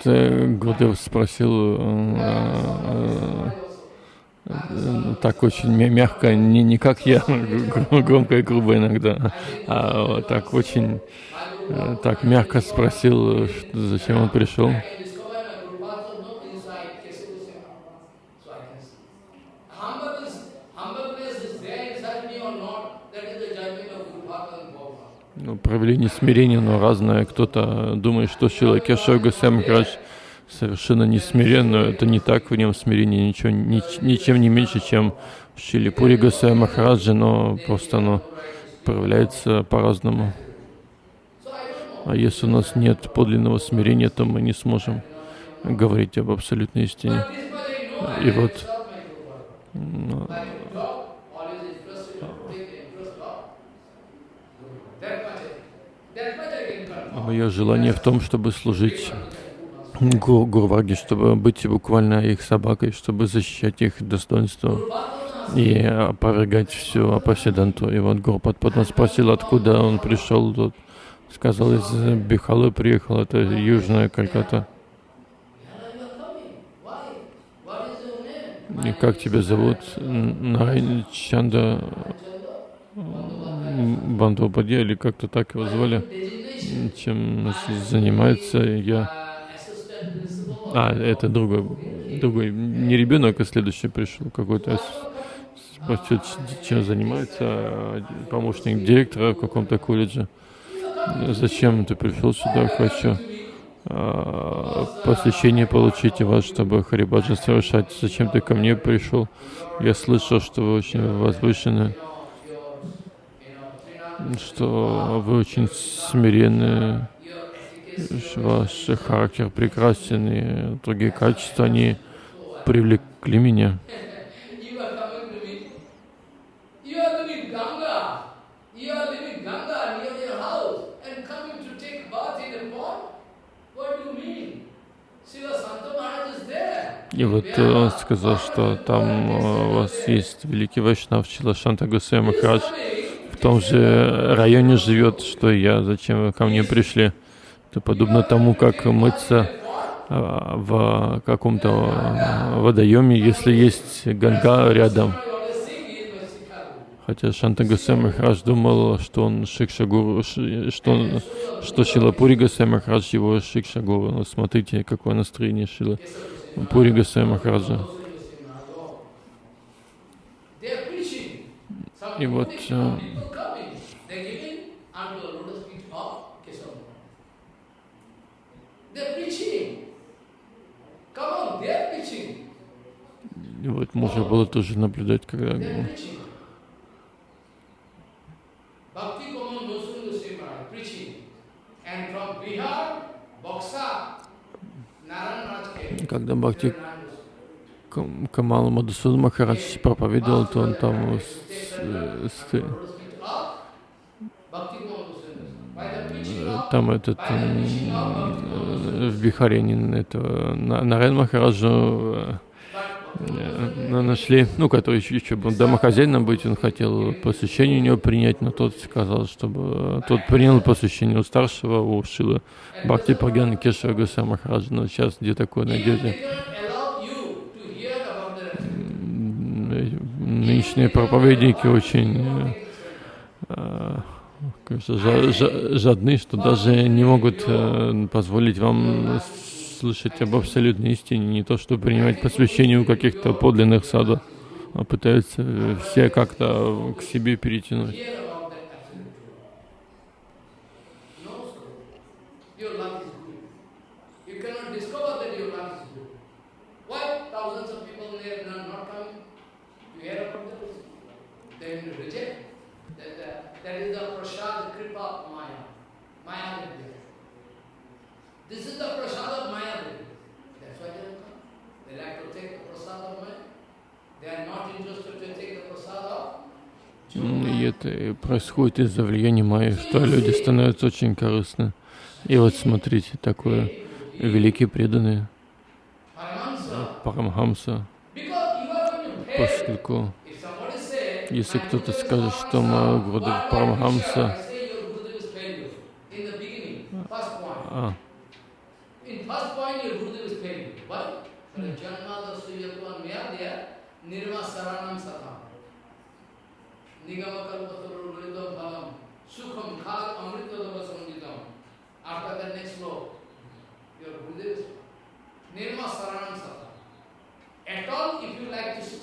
э, Гурдев спросил э, э, так очень мягко, не, не как я, громко и грубо иногда, а вот так очень э, так мягко спросил, что, зачем он пришел. Ну, проявление смирения, но разное. Кто-то думает, что Кешава Госвами Махарадж совершенно не смирен, но это не так, в нем смирение ничего, ни, ничем не меньше, чем в Шиле Пури Госвами Махараджа, но просто оно проявляется по-разному. А если у нас нет подлинного смирения, то мы не сможем говорить об абсолютной истине. И вот Мое желание в том, чтобы служить гуру, Гурваге, чтобы быть буквально их собакой, чтобы защищать их достоинство и опровергать всю апасиданту. И вот Гурпад потом спросил, откуда он пришел. Тут сказал, из Бихалы приехал, это южная Кальката. И как тебя зовут? Нарайн Чанда или как-то так его звали, чем занимается я. А, это другой, другой, не ребенок, а следующий пришел, какой-то чем занимается, а, помощник директора в каком-то колледже. Зачем ты пришел сюда? Хочу а, посвящение получить у вас, чтобы Харибаджа совершать. Зачем ты ко мне пришел? Я слышал, что вы очень возвышены что вы очень смиренны, ваш характер прекрасен, и другие качества, они привлекли меня. И вот он сказал, что там у вас есть великий Вайшнав Чила Шанта Гусей Махарадж, в том же районе живет, что и я, зачем вы ко мне пришли. Это подобно тому, как мыться а, в каком-то водоеме, если есть ганга рядом. Хотя Шанта Махарадж думал, что он Шикша Гуру, что, он, что Шила Пури Гасай Махарадж его Шикша Гуру. Но смотрите, какое настроение Шила Пури Махараджа. И вот И вот можно было тоже наблюдать, когда когда Бхакти Камала Мадусуда Махарадж проповедовал, то он там там этот в Бихаре они это Нарен Махараджу э, нашли, ну, который еще, еще был домохозяином быть, он хотел посвящение у него принять, но тот сказал, чтобы тот принял посвящение у старшего, у Шилы Бхакти Прагьяна Кешава Гуса Махараджа, но сейчас где такое найдете? Нынешние проповедники очень э, жадны, что даже не могут э, позволить вам слышать об абсолютной истине, не то, что принимать посвящение у каких-то подлинных садов, а пытаются все как-то к себе перетянуть. И это происходит из-за влияния Майи, что люди становятся очень корыстны. И вот смотрите, такое великие преданные Парамхамса, поскольку если кто-то скажет, что мой Гурдев Парамхамса, а,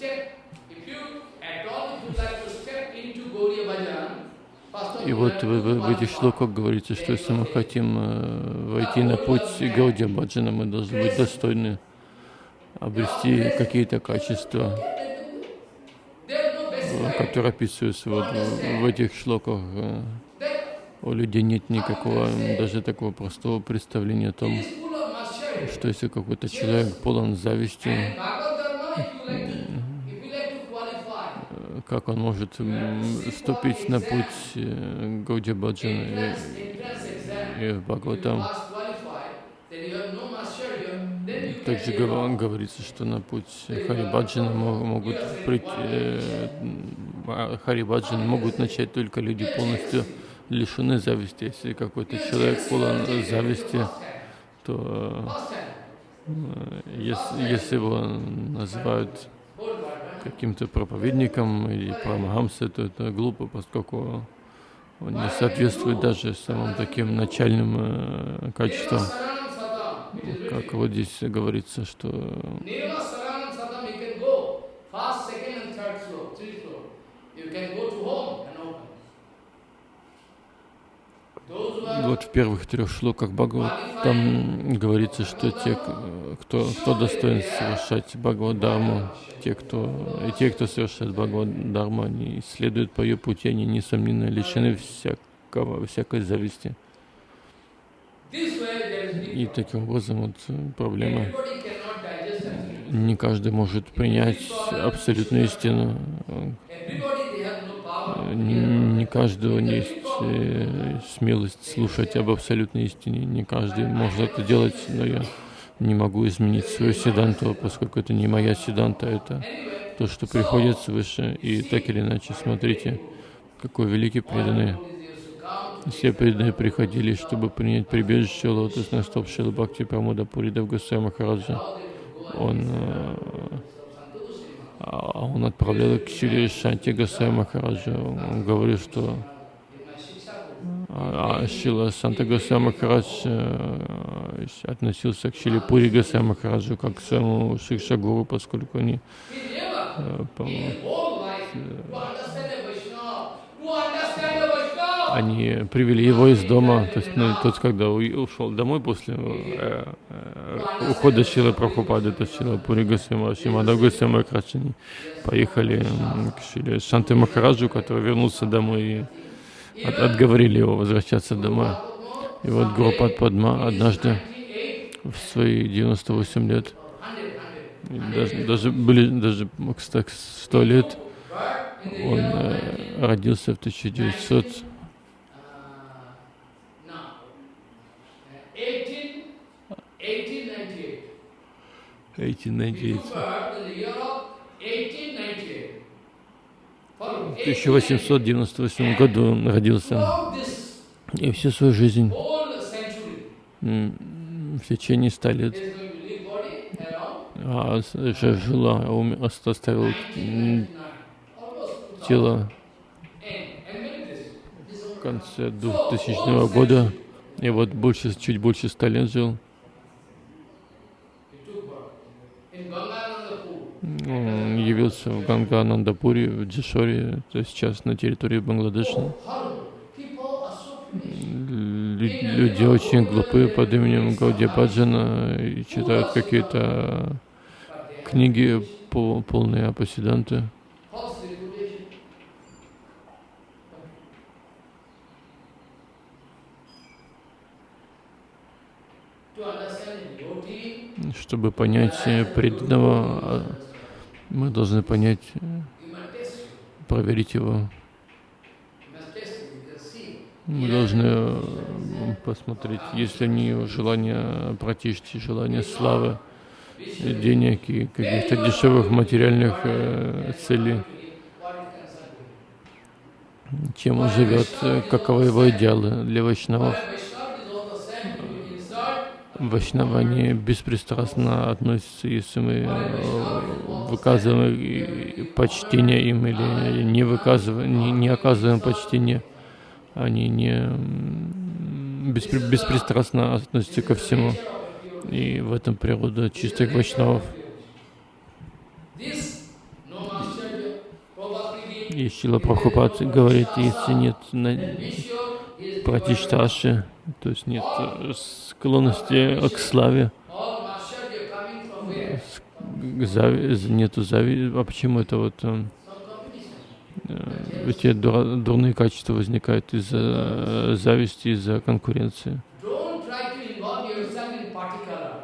step И вот you в, have to в- этих шлоках говорится, что если мы хотим э, войти на путь Гаудия Баджана, мы должны быть достойны обрести какие-то качества, которые описываются вот в, этих шлоках. э. У людей нет никакого, даже такого простого представления о том, что если какой-то человек полон зависти, And Bhagavad Dharma, if you like to, if you like to qualify, э, как он может м, вступить на путь э, Гаудия Баджана и, и в Бхагаватам. Также say, гова- "Oh, говорится, что на путь Харибаджана мо- могут прийти, э, а Харибаджан могут начать только люди полностью лишены зависти. Если какой-то человек полон зависти, то э, если его называют каким-то проповедником или прамахамсой, то это глупо, поскольку он не соответствует даже самым таким начальным э, качествам. Как вот здесь говорится, что you can go first, second and third floor, three floor. You can go to home and open. Those who are вот в первых трех шлоках Бхагават там говорится, что те, кто, кто достоин совершать Бхагават Дharму, те, кто, и те, кто совершает Бхагават Дharму, они следуют по ее пути, они, несомненно, лишены всякого, всякой зависти. И таким образом вот проблема. Не каждый может принять абсолютную истину. Everybody they have no power. Не, каждого есть э, смелость слушать об абсолютной истине. Не каждый может это делать, но я не могу изменить свою седанту, поскольку это не моя седанта, это то, что приходит свыше. И так или иначе, смотрите, какой великий преданный. Все преданные приходили, чтобы принять прибежище лотосных стоп Шила Бхакти Прамуда Пуридав Гусей Махараджа. Он, э, он отправлял к Шиле Шанти Гасай Махараджа. Он говорил, что а, а Шила Санта Гасай Махарадж э, относился к Шиле Пури Гасай Махараджу как к своему Шикшагуру, поскольку они э, по- они привели его из дома, то есть ну, тот, когда ушел домой после э, э, ухода Шилы Прабхупады, то Шила Пури Госвама, Шимада Госвама Крачани, поехали к Шиле Шанте Махараджу, который вернулся домой и от- отговорили его возвращаться домой. И вот Гурупад Падма однажды в свои 98 лет, даже, даже были даже кстати, 100 лет, он э, родился в 1900 1898. Birth in the year of 1898. Follow. В 1898 году он родился. И всю свою жизнь, в течение ста лет, а жила, ум- ост- оставил м, 1999. Almost 2000. тело в конце 2000 года. И вот больше, чуть больше ста лет жил. Явился в Ганга-Нандапуре, в Джишоре, то есть сейчас на территории Бангладеша. Люди очень глупые под именем Гауди Баджана и читают какие-то книги по- полные. To understand Чтобы понять э, преданного, а, мы должны понять, э, проверить его. Мы должны э, посмотреть, есть ли у нее желание протечь, желание славы, денег и каких-то дешевых материальных э, целей. Чем он живет, каковы его идеалы для вайшнавов. Вайшнава, они беспристрастно относятся, если мы э, выказываем почтение им или не выказываем, не, не оказываем почтение, они не беспри- беспристрастно относятся ко всему. И в этом природа чистых вайшнавов. И Шила Прабхупад говорит, если нет пратишташи, то есть нет э, склонности к славе, нету зави, а почему это вот э, э, эти дурные качества возникают из-за зависти, из-за конкуренции?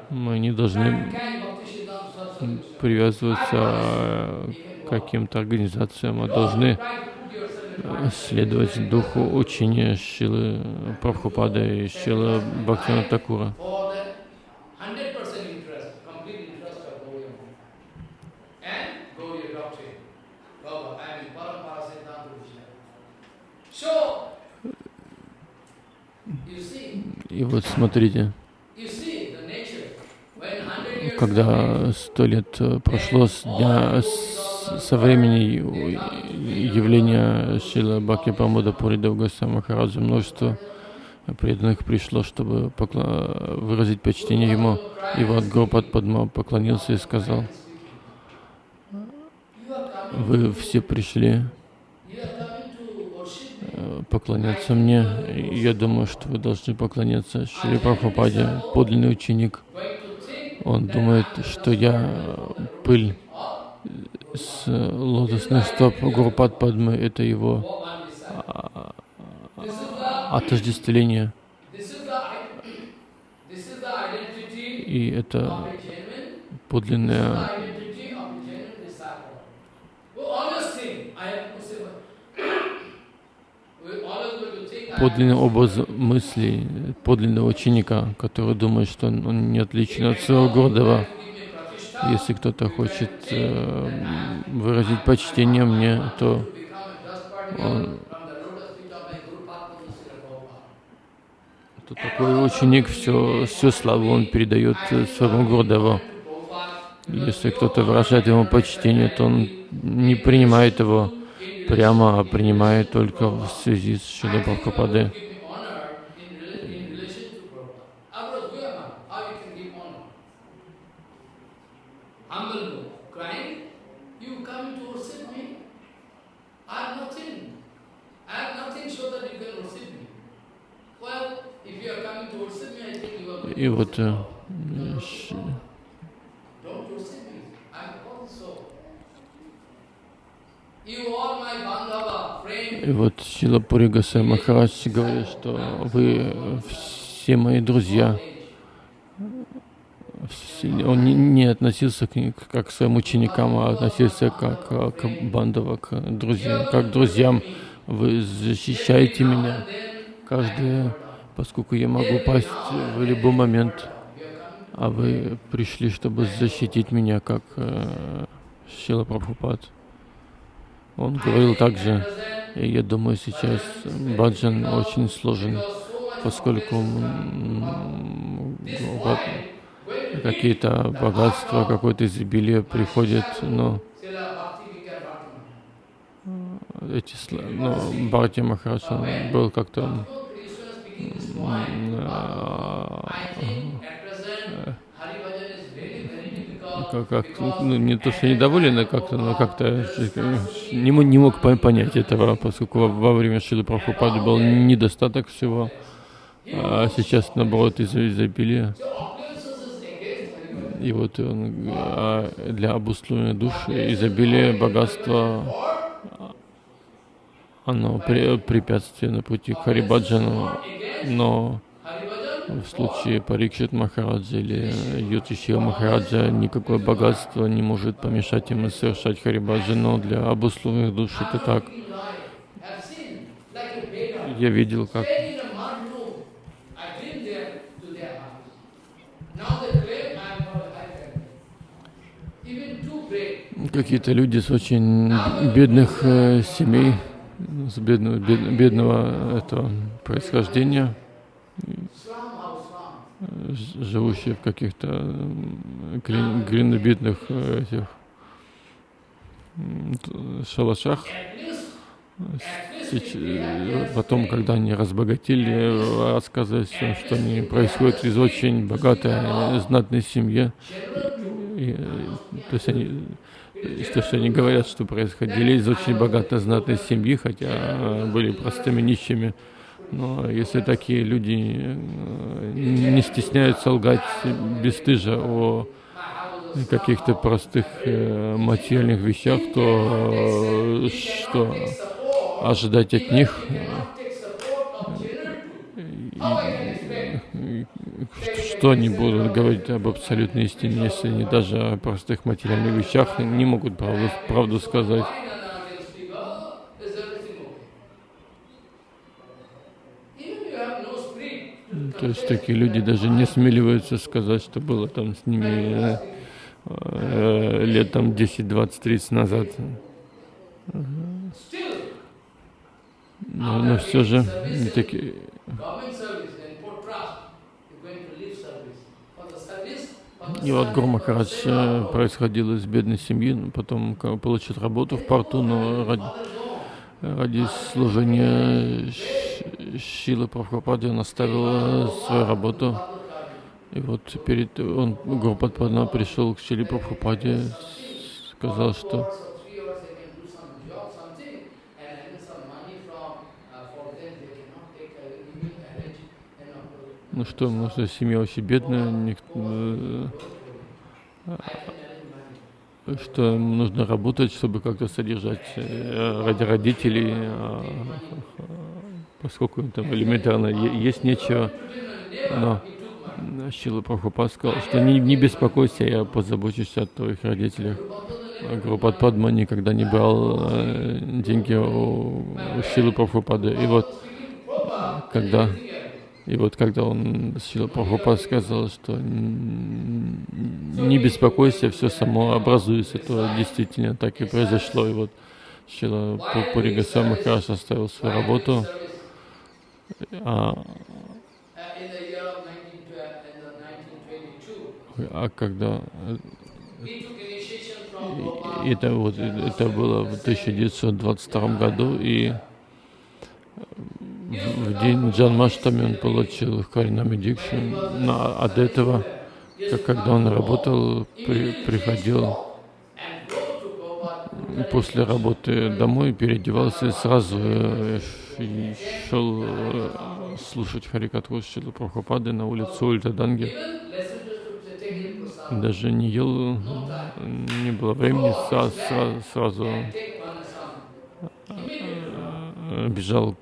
Мы не должны привязываться к каким-то организациям, а должны следовать духу учения Шилы Прабхупада и Шилы Бхактина Такура. И вот смотрите, когда сто лет э, прошло с дня со времени явления Шила Бхакти Прамода Пурида Госвами Махараджа, множество преданных пришло, чтобы покла- выразить почтение ему. И вот Гопад Падма поклонился и сказал, вы все пришли э, поклоняться мне. Я думаю, что вы должны поклоняться Шри Прабхупаде, подлинный ученик. Он думает, что я э, пыль с э, лотосных стоп Гурупад Падмы, это его а, the отождествление. И это подлинная identity of a genuine disciple. We always think, I have to say, we always going to think, I подлинный образ мыслей подлинного ученика, который думает, что он, не отличен от своего pratishtha, Если кто-то хочет э, выразить почтение мне, то он, то такой ученик все, всю славу он передает своему Гурдеву. Если кто-то выражает ему почтение, то он не принимает его прямо, принимает только в связи с Шилой Прабхупадой. Give me И вот Шила Пури Гасай Махарадж говорит, что вы все мои друзья. Он не, относился к ним как к своим ученикам, а относился как к Бандава, к друзьям, как к друзьям. Вы защищаете меня каждое, поскольку я могу упасть в любой момент, а вы пришли, чтобы защитить меня, как э, Шила Прабхупад. Он говорил также, и я думаю, сейчас баджан очень сложен, поскольку какие-то богатства, какое-то изобилие приходит, но эти, ну, Бхарти Махарадж, был как-то как, как, ну, не то, что недоволен, а как-то, но как-то не, не мог пон- понять этого, поскольку во, во время Шилы Прабхупады был недостаток всего, а сейчас, наоборот, из изобилия. И вот он, а, для обусловленной души изобилие, богатство, оно препятствие на пути к Харибаджану, но в случае Парикшит Махараджа или Ютишива Махараджа никакое богатство не может помешать им совершать Харибаджан, но для обусловленных душ это так. Я видел, как какие-то люди с очень бедных э, семей, с бедного, бед- бедного этого происхождения, живущие в каких-то глин- э, этих шалашах. Э, Потом, когда они разбогатели, рассказывают, что они происходят из очень богатой, э, знатной семьи. И, то есть они, то, что они говорят, что происходили из очень богатой, знатной семьи, хотя были простыми нищими. Но если такие люди э, не стесняются лгать бесстыжа о каких-то простых э, материальных вещах, то э, что ожидать от них? Что они будут говорить об абсолютной истине, если они даже о простых материальных вещах не могут правду, правду сказать? То есть такие люди даже не смеливаются сказать, что было там с ними э, э, лет там 10, 20, 30 назад. Но, но все же такие, И вот Гуру Махарадж э, происходил из бедной семьи, потом получил работу в порту, но ради, ради служения Шилы Прабхупады он оставил свою работу. И вот перед он Гуру Падпадма пришел к Шиле Прабхупаде, сказал, что ну что, что семья очень бедная, никто, э, что нужно работать, чтобы как-то содержать э, ради родителей, а, поскольку там элементарно есть нечего. Но Шила Прабхупад сказал, что не, не беспокойся, я позабочусь о твоих родителях. А Гурупад Падма никогда не брал э, деньги у, у Шилы Прабхупады. И вот когда и вот когда он, Шила Прабхупад сказал, что не беспокойся, все само образуется, то действительно так и произошло. И вот Шила Пури Госвами Махарадж оставил свою работу, а, а когда э, это вот это было в 1922 году, и в день Джанмаштами он получил Харинами Дикшу, но от этого, как когда он работал, при- приходил после работы домой, переодевался и сразу э, шел э, слушать Харикатху Шилы Прабхупады на улицу Ультаданги. Даже не ел, не было времени, сразу, сразу э, бежал,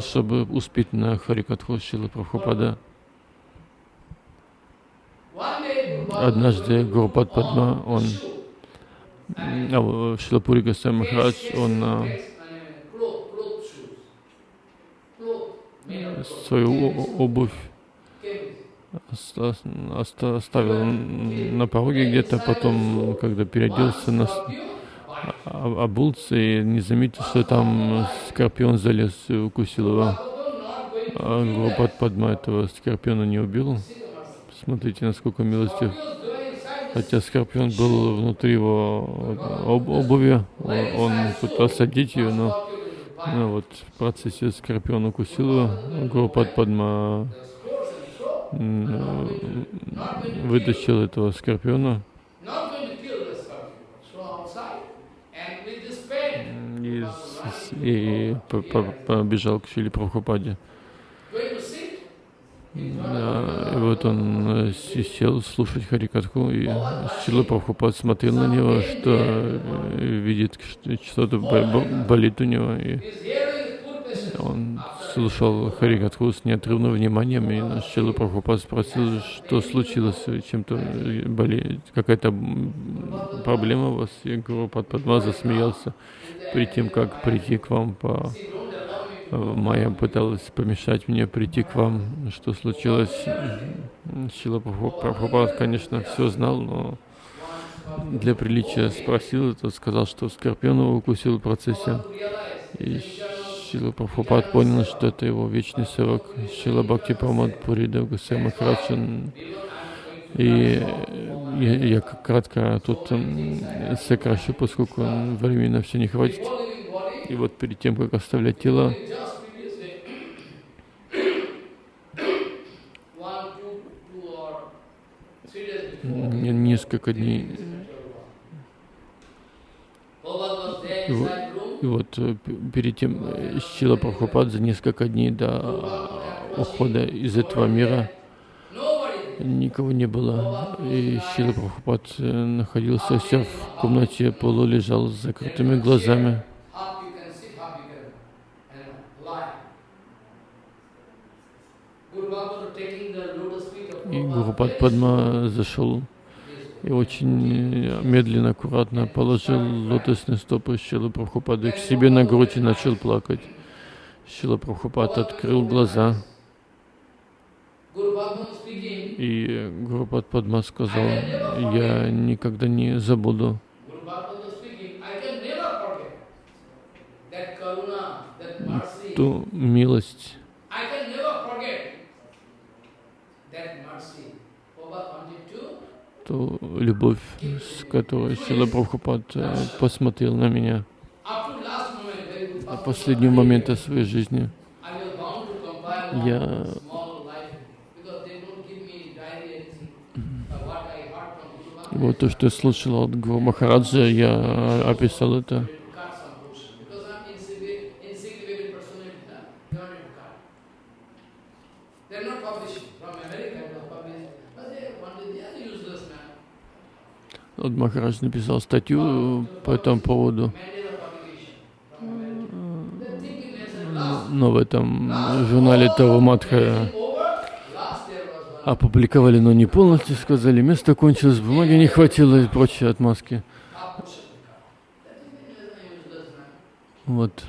чтобы успеть на Харикатху Шилы Прабхупада. Однажды Гурупад Падма, он, а, Шилапури Госвами Махарадж, он а, свою обувь оста- оста- оставил на пороге где-то, потом, когда переоделся, на, обулся и не заметил, что там скорпион залез и укусил его. А Гурупад Падма этого скорпиона не убил. Смотрите, насколько милостив. Хотя скорпион был внутри его об- обуви, он, пытался одеть ее, но ну, вот в процессе скорпион укусил его. Гурупад Падма м, вытащил этого скорпиона и, с- и по- по- побежал к Шили Прабхупаде. Да, и вот он э, сел слушать Харикатху, и Шила Прабхупад смотрел на него, что э, видит, что что-то бо- бо- болит у него, и он слушал Харикатху с неотрывным вниманием, и Шила Прабхупад спросил, что случилось, чем-то э, болеет, какая-то проблема у вас, и Гуру Падма засмеялся перед тем, как прийти к вам по Майя пыталась помешать мне прийти к вам. Что случилось? Шила Прабхупад, конечно, все знал, но для приличия спросил, тот сказал, что скорпион его укусил в процессе. И Шила Прабхупад понял, что это его вечный сорок. Шила Бхакти Прамад Пуридав Гусей Махарадж. И я, я к- кратко тут сокращу, поскольку времени на все не хватит. И вот перед тем, как оставлять тело, несколько дней, И вот- э, перед тем э, Шила Прабхупад за несколько дней до ухода из этого мира. Никого не было. И Шила Прабхупад э, находился все в комнате, полу лежал с закрытыми глазами. И Гурупад Падма зашел и очень э, медленно, аккуратно положил лотосные стопы Шилы Прабхупады к себе на грудь и начал плакать. Шила Прабхупад открыл глаза, и Гурупад Падма сказал, я никогда не забуду ту милость, ту любовь, с которой Шила Прабхупад э, посмотрел на меня до последнего момента своей жизни. Я one small life because they don't give me diary anything. Uh, what I heard from Guru И Bhagavad, вот то, что я слышал от Гуру Махараджа, я описал это. Вот Махарадж написал статью по этому поводу, но в этом журнале Тава Матха Over, last there was one. Опубликовали, но не полностью, сказали, место кончилось, бумаги не хватило и прочие отмазки. Вот.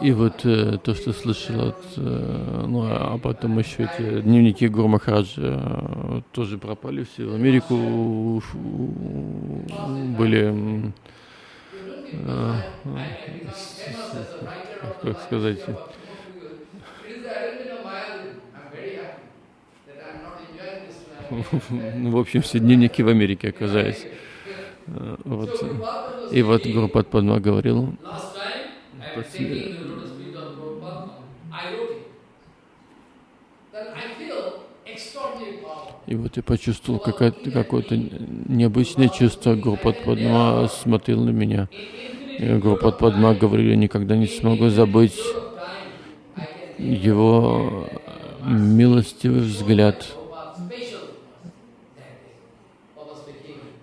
И вот э, то, что слышал от... э, ну, а потом еще эти дневники Гуру Махараджа э, тоже пропали все. В Америку были, э, I с- как сказать, It is the element of Mayadvi. I'm very happy that I'm not enjoying this. ну, в общем, все дневники в Америке оказались. Э, Вот. И вот. Гуру Падма говорил, и вот я почувствовал какое-то, необычное чувство. Гуру Падма смотрел на меня. Гуру Падма говорил, никогда не смогу забыть его милостивый взгляд.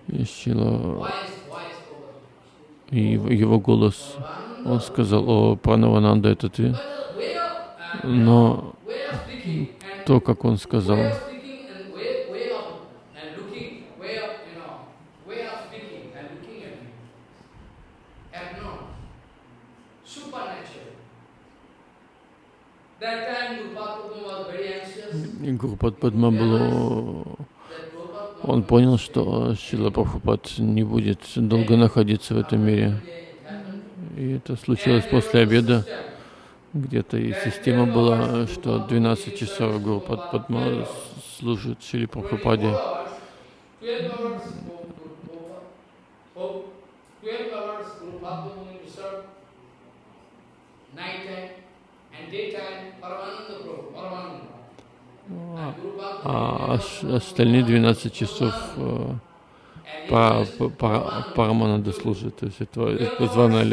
Speaking. И его- голос. Он сказал, о, Пранавананда, это ты. Uh, Но то, как он сказал, Гуру Падма был, That Guru Padma он понял, что Шила Прабхупад не будет долго находиться в этом мире. И это случилось после обеда. Где-то и система была, что 12 часов Гуру Пад- Падма служит Шили Прабхупаде. 12 hours, 12 hours Guru Padma going to serve, night time and daytime Paramananda Prabhu, Paramananda. А ос- остальные 12 часов э, па- па- па- Парамананда служит. То есть это, это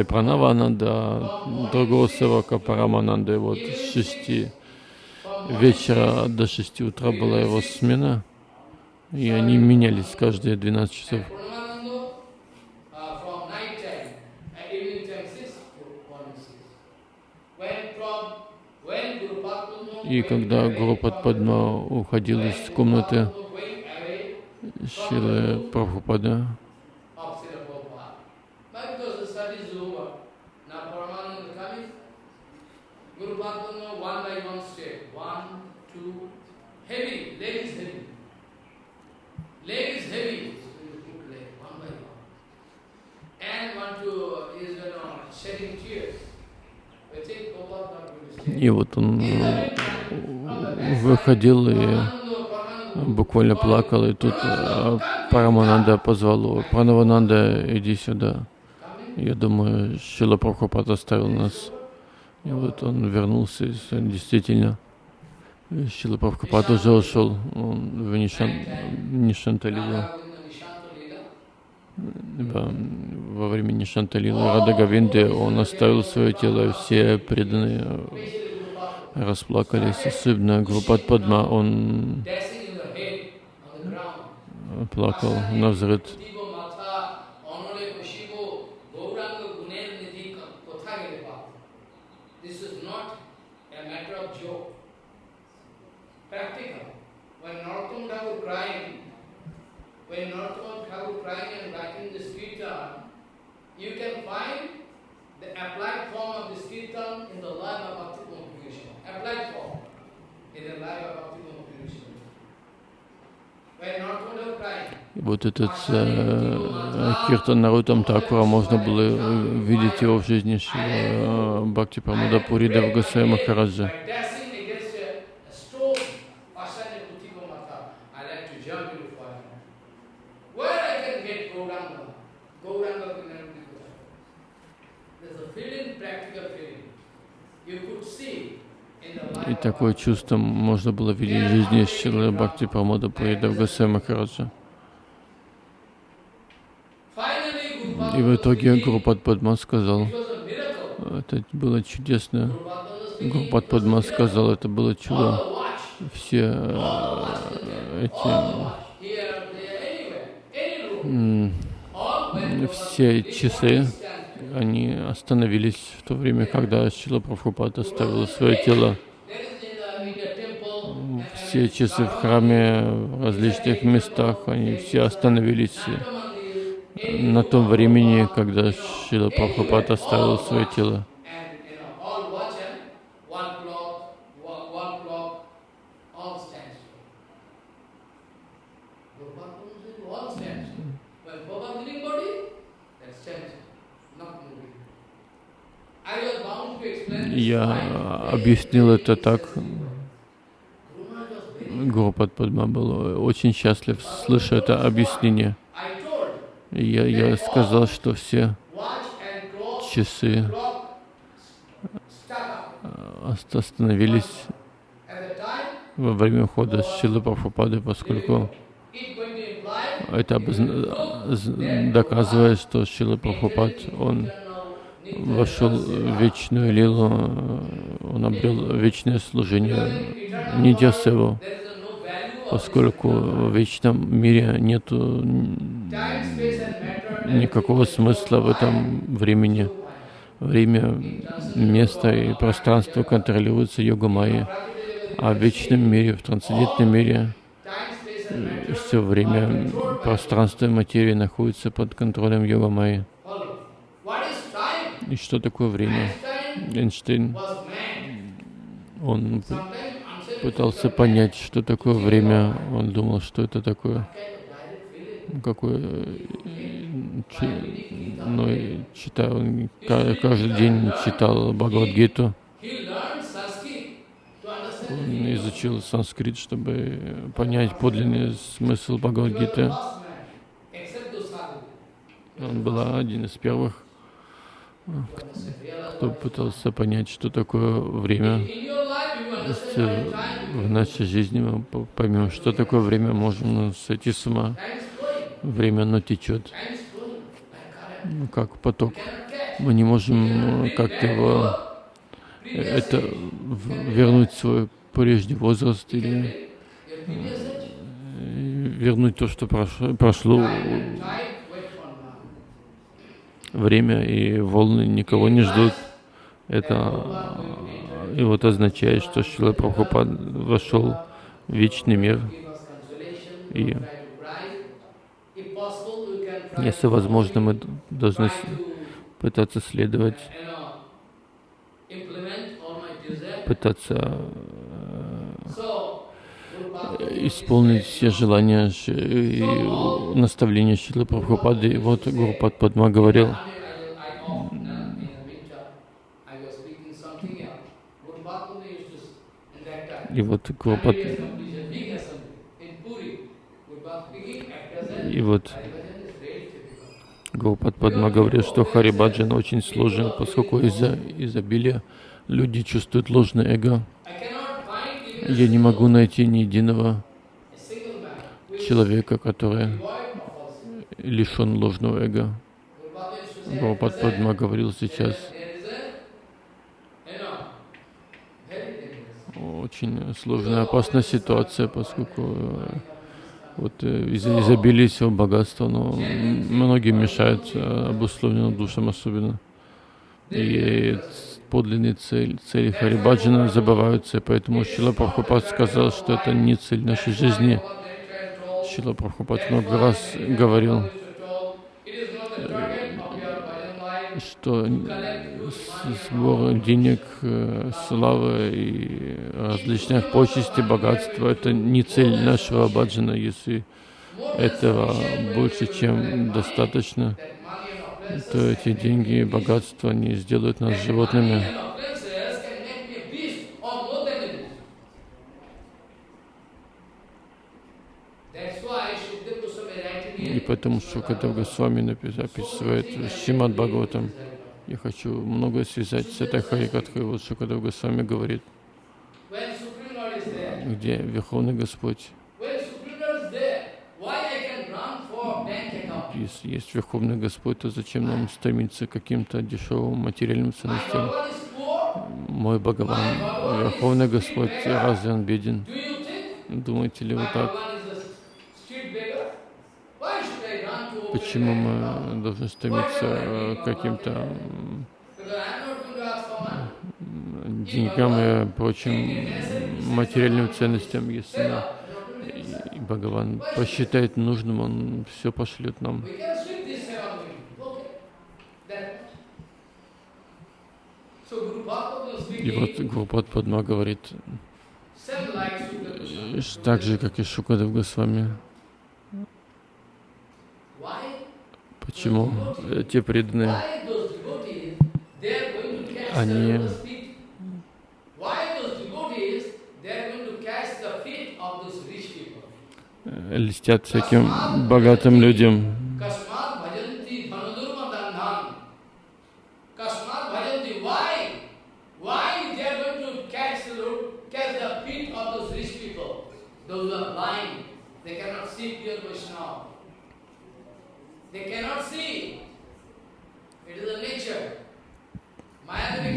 Пранавананда, а другого севака Парамананда. И вот с 6 вечера до 6 утра была его смена. И они менялись каждые 12 часов. And Paramananda uh, from night time and evening time six to morning six. When from when Guru Padma И когда Гуру Падма уходил из комнаты Шилы Прабхупада. И вот он э, выходил и буквально плакал, и тут э, Парамананда позвал его, Пранавананда, иди сюда. Я думаю, Шила Прабхупад оставил нас. И вот он вернулся, и действительно, Шила Прабхупад уже ушел он в Нишан, Нишанталилу. Во, во время Нишанталилы Рада Гавинды он оставил свое тело, все преданные расплакались, особенно Группат Падма, он плакал на взрыв. When Narottam Thakur crying, and writing this kirtan, you can find the applied form of this kirtan in the life of Bhakti И вот этот э, Киртан Нарутам Такура можно было э, видеть его в жизни Шила, э, Бхакти Прамада Пури Давгасая Махараджа. И такое чувство можно было видеть в жизни Шилы Бхакти Прамада Пури Давгасая Махараджа. И в итоге Гурупад Падма сказал, это было чудесно. Гурупад Падма сказал, это было чудо. Все э, эти все часы. Они остановились в то время, когда Шила Прабхупад оставил свое тело. Все часы в храме, в различных местах, они все остановились на том времени, когда Шила Прабхупад оставил свое тело. and you know, all watch and one clock, one, one clock, all stands still. Gopal said, all stands still. When Baba living body, that stands still, not moving. I was bound to explain this Я объяснил это так. Гурупад Падма был очень счастлив, слыша это объяснение. Я, я сказал, что все часы ост- остановились во время ухода Шилы Прабхупады, поскольку это доказывает, что Шила Прабхупад, он вошел в вечную лилу, он обрел вечное служение of поскольку в вечном мире нету н- time, space and matter. никакого смысла в этом времени. Время, место и пространство контролируются йога майи, а в вечном мире, в трансцендентном мире and все время пространство и материя находятся под контролем йога майи. follow. What is time? И что такое время? Эйнштейн, он пытался понять, что такое время. Он думал, что это такое, какое, чи- ну, читал, он ка- каждый день читал Бхагавадгиту. Он изучил санскрит, чтобы понять подлинный смысл Бхагавадгиты. Он был один из первых, кто пытался понять, что такое время. В нашей жизни мы по- поймем, что такое время, можем сойти с ума. Время, оно течет, ну, как поток. Мы не можем э, как-то его, э, это вернуть свой прежний возраст или э, вернуть то, что прошло, прошло Time, time, wait for now. Время, и волны никого не ждут. Это э, и вот означает, что Шила Прабхупад вошел в вечный мир. И если возможно, мы должны пытаться следовать, пытаться исполнить все желания и наставления Шилы Прабхупады. И вот Гурупад Падма говорил, и вот Гурупад... И вот Гурупад Падма говорил, что Харибаджан очень сложен, поскольку из-за изобилия люди чувствуют ложное эго. Я не могу найти ни единого человека, который лишен ложного эго. Гурупад Падма говорил сейчас, очень сложная, опасная ситуация, поскольку вот э, из-за изобилия всего богатства, но многим мешает э, обусловленным душам особенно. И подлинные цели, цели Харибаджана забываются, поэтому Шила Прабхупад сказал, что это не цель нашей жизни. Шила Прабхупад много раз говорил, что сбор денег, э, славы и различных почестей, богатства — это не цель нашего баджана. Если этого больше, чем достаточно, то эти деньги и богатства не сделают нас животными. И поэтому Шукадев Госвами описывает Шимад Бхагаватам. Я хочу многое связать с этой Харикатхой. Вот Шукадев Госвами говорит, где Верховный Господь. Если есть Верховный Господь, то зачем нам стремиться к каким-то дешевым материальным ценностям? Мой Бхагаван, Верховный Господь, разве он беден? Думаете ли вы так? Почему мы должны стремиться к каким-то деньгам и прочим материальным ценностям, если Бхагаван посчитает нужным, он все пошлет нам. И вот Гурупад Падма говорит, так же, как и Шукадев Госвами, Почему те преданные, они льстят всяким богатым людям.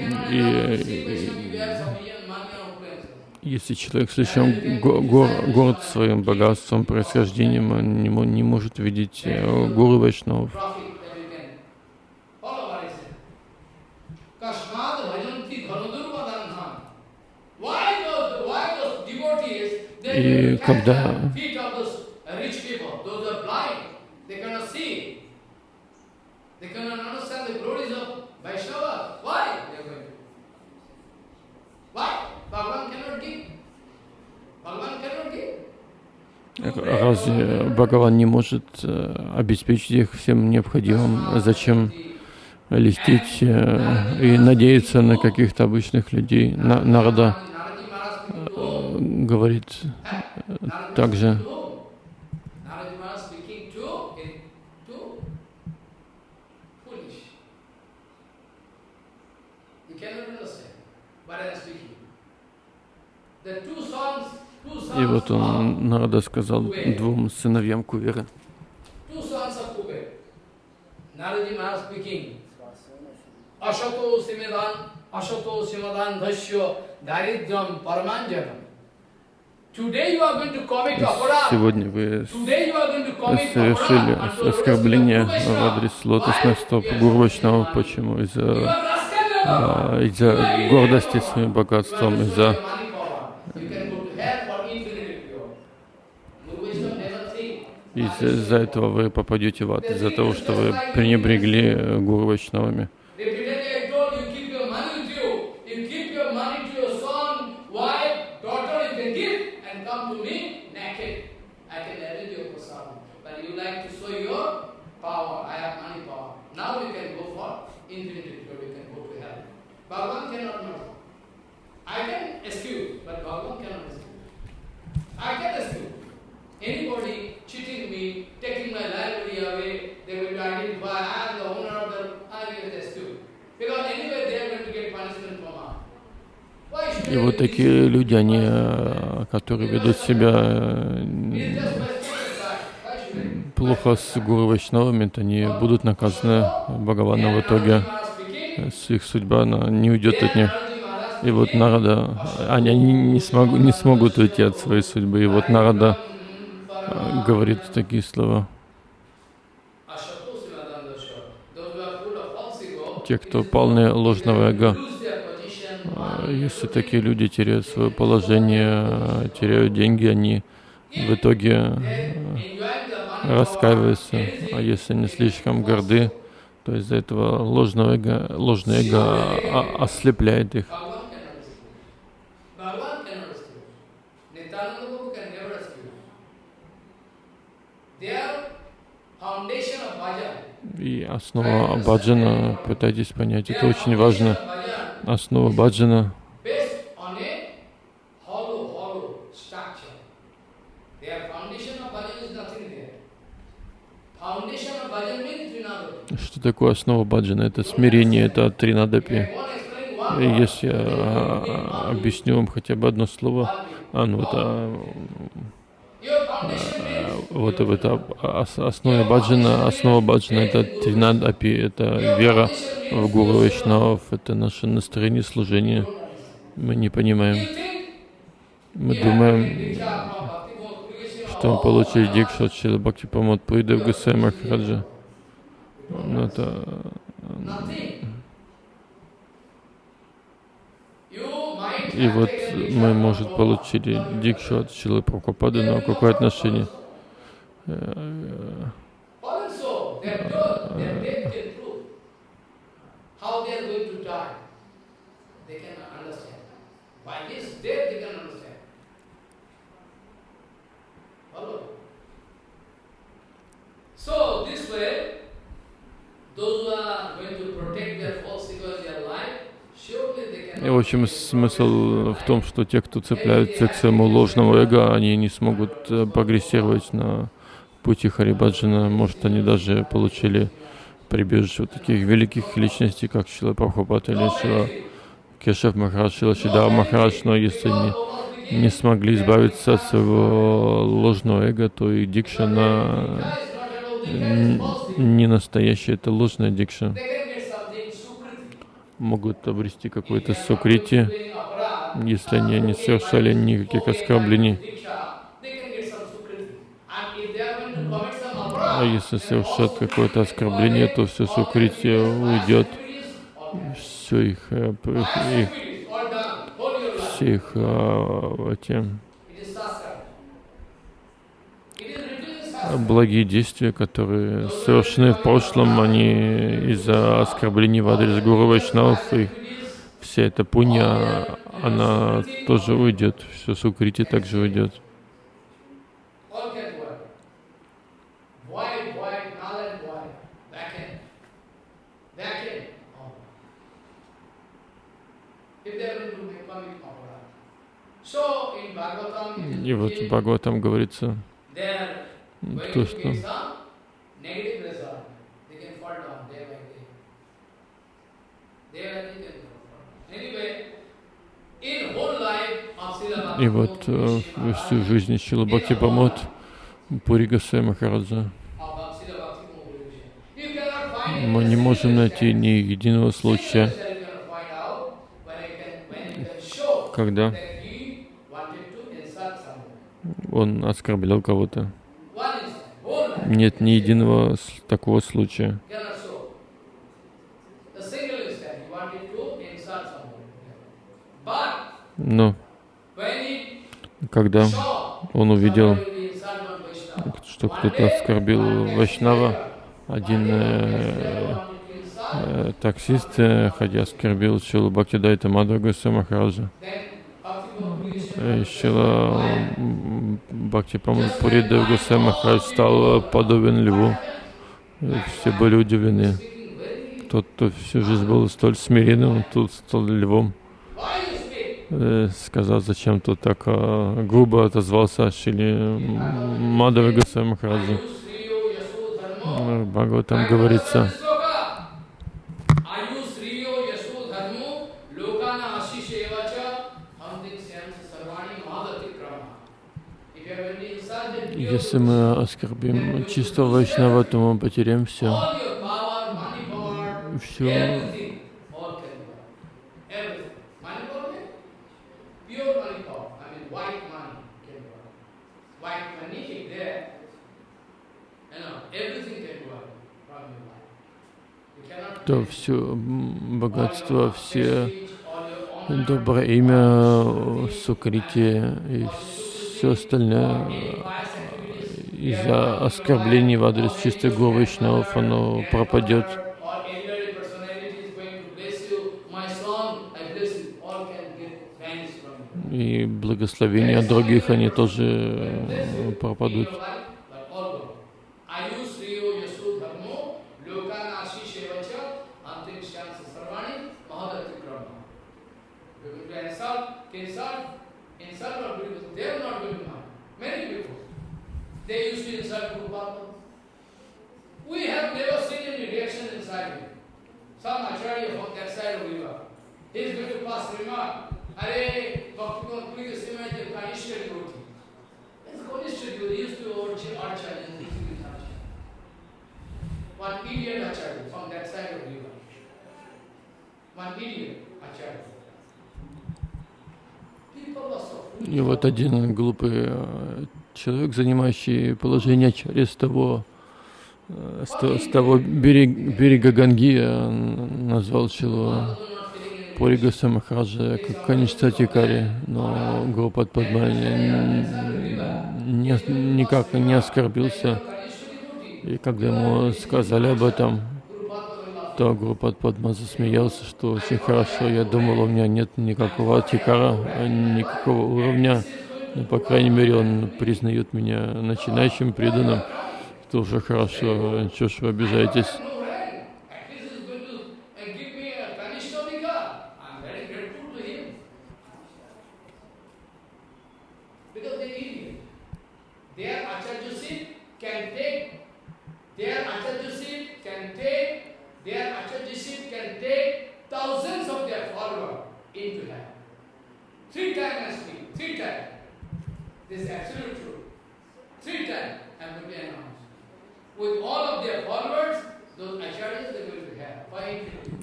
Cannot И, see Vaishnava. You have sufficient money and opulence. Если человек слишком го- го- горд своим богатством, происхождением, он не, не может видеть э, гуру Вайшнавов. Profit that you can follow what I said. Kasmad bhajanti dhanudurvadanhan. Why those, why those devotees, И they catch когда- the feet of those rich people, those who are blind, they cannot see. They cannot understand the glories of Vaishnava. Why they are going to? Why? Bhagavan cannot give. Bhagavan cannot give. Разве Бхагаван не может э, обеспечить их всем необходимым? Зачем листить э, и надеяться на каких-то обычных людей? На, народа Naraji Maharaj speaking to э, whom? говорит э, также. The two sons и вот он народа сказал двум сыновьям Кувера, сегодня вы совершили оскорбление в адрес лотосных стоп Гуру Вайшнава. Почему? Из-за а, из-за гордости своим богатством, из-за money power. You can go to hell for infinity pure. Guru Vaishnava never think. из- из-за этого вы попадете в ад, из-за того, что вы пренебрегли э, Гуру Вайшнавами. Repeatedly I told you, keep your money with you. You keep your money to your son, wife, daughter, you can give and come to me naked. I can arrange your prasad. But you like to show your power. I have money power. Now you can go for infinity pure. You can go to hell. Bhagavan cannot know. I I can excuse, but Bhagavan cannot excuse. I can excuse. Anybody cheating me, taking my library away, they will identify, I am the owner of the, I will excuse. Because anyway they are going to get punishment from us. Why should И вот такие люди, они, э, которые ведут себя э, плохо с гуру Вайшнавами, они будут наказаны Бхагаваном в итоге. С их судьба она не уйдет от них. И вот Нарада, они, они не, смогу, не смогут уйти от своей судьбы. И вот Нарада э, говорит такие слова. Те, кто полны ложного эго, lose their position, э, если такие люди теряют свое положение, теряют деньги, они в итоге э, раскаиваются. А если они слишком горды, то из-за этого ложного эго, ложное эго а- ослепляет их. И основа баджана, пытайтесь понять, это очень важно. Основа баджана. Что такое основа баджана? Это смирение, это тринадапи. И. Если я а, объясню вам хотя бы одно слово, а, ну вот, а, вот это ос- основа баджана, основа баджана это тринадапи, это вера в Гуру Вайшнавов, это наше настроение служения. Мы не понимаем, мы думаем, что мы получили дикшу от Шила Бхакти Памот Пуридев Гусей Махараджа. Ну, это И вот мы, может, получили дикшу от Шилы Прабхупады, но какое отношение? Э, those who are going to protect their false ego as their life, И, в общем, смысл в том, что те, кто цепляются к своему ложному эго, они не смогут э, прогрессировать на пути Харибаджана. Может, они даже получили прибежище у таких великих личностей, как Шила Прабхупад или Шила Кешев Махарадж, Шила Шидава Махарадж, но если они не смогли избавиться от своего ложного эго, то и дикша на не настоящая, это ложная дикша. They can get something sukriti. Могут обрести какое-то сукрити, если они не совершали никаких оскорблений. А если совершат какое-то оскорбление, то все сукрити уйдет, все их, э, их, life. все их а, эти It is sastra. It is written in sastra. Благие действия, которые совершены в прошлом, они из-за оскорблений в адрес Гуру Вайшнавов, и вся эта пунья, она тоже уйдет, все сукрити также уйдет. И вот в Бхагаватам говорится, то, to что И вот э, всю жизнь Шила Бхакти Памот, Пури Госвами Махараджа, мы не можем найти ни единого случая, когда он оскорблял кого-то. Нет ни единого такого случая. Но когда он увидел, что кто-то оскорбил Вайшнава, один э, э, таксист, э, ходя оскорбил Шилу Бхактидайта Мадхава Госвами Махараджа. Э, Шила Бхакти Пуридев Госвами Махарадж стал подобен льву. Все были удивлены. Тот, кто всю жизнь был столь смиренным, тут стал львом. э, сказал, зачем тут так э, грубо отозвался Шили Мадхава Госвами Махараджа. В Бхагаватам говорится, если мы оскорбим чистого Вайшнава, то мы потеряем все. Все то все богатство, все доброе имя, сукрити и все остальное из-за оскорблений в адрес чистой Гуру Вайшнавов оно пропадет. И благословения других, они тоже пропадут. И вот один глупый э, человек, занимающий положение через того, э, с, того берега, берега Ганги, э, назвал Шилу Порига Самахаджа как Каништатикари, но Гопат Падмани никак не оскорбился. И когда ему сказали об этом, то Гурупад Падма засмеялся, что очень хорошо. Я думал, у меня нет никакого тикара, никакого уровня. Но, по крайней мере, он признает меня начинающим преданным. Это уже хорошо. Чего ж вы обижаетесь?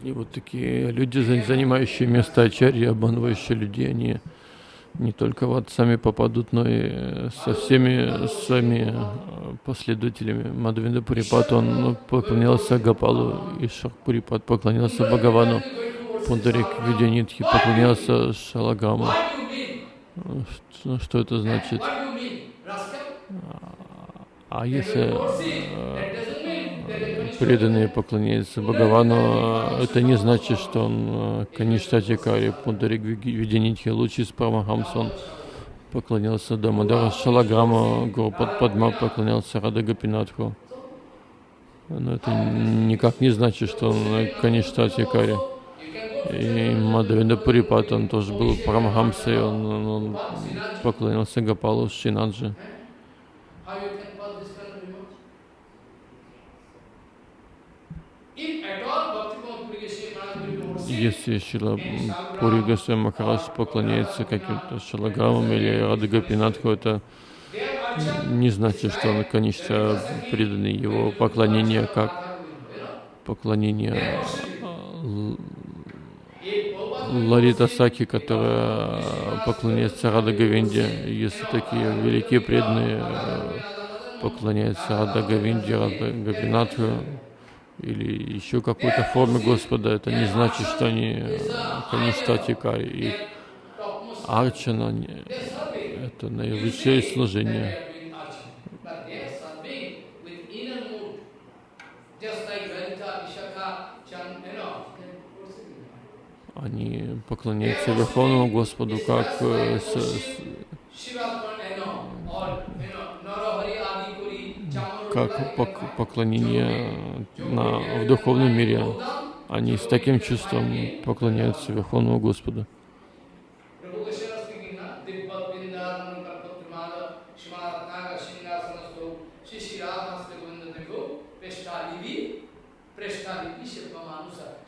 И вот такие люди, занимающие место ачарьи, обманывающие людей, они не только вот сами попадут, но и со всеми своими последователями. Мадхавинда Пурипат, он поклонялся Гапалу, и Шахпурипат поклонялся Бхагавану. Пундарик Видянитхи поклонялся Шалагаму. Что, что это значит? А если э, преданные поклоняются Бхагавану, это не значит, что он э, Каништатикари, Пундарик Видянитхи, лучший Спрамахамсон поклонялся Дамадара Шалаграма, Гурупад Падма поклонялся Рада Гапинатху. Но это никак не значит, что он Каништатикари. И Мадавинда Пурипат, он тоже был Парамахамсой, он, он, он поклонился Гапалу Шинаджи. Если Шила Пури Госвами поклоняется каким-то шалаграмам или Радагапинатху, это не значит, что он, конечно, преданный его поклонение как поклонение Ларита Саки, которая поклоняется Рада Говинде. Если такие великие преданные поклоняются Рада Говинде, Рада Гапинатху, или еще какой-то форме Господа, это не значит, что они каништатикари. И арчана — это наивысшее служение. Они поклоняются Верховному Господу как с, с, как поклонение на, в духовном мире. Они с таким чувством поклоняются Верховному Господу.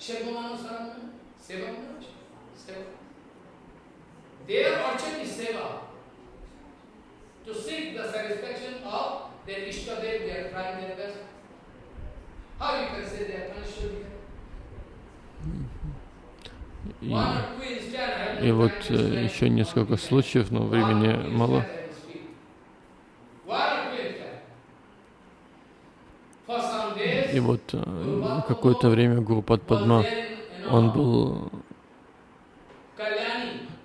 Shivamanusaram и, и вот э, еще несколько случаев, но времени мало. И вот э, какое-то время Гурупад Падма, он был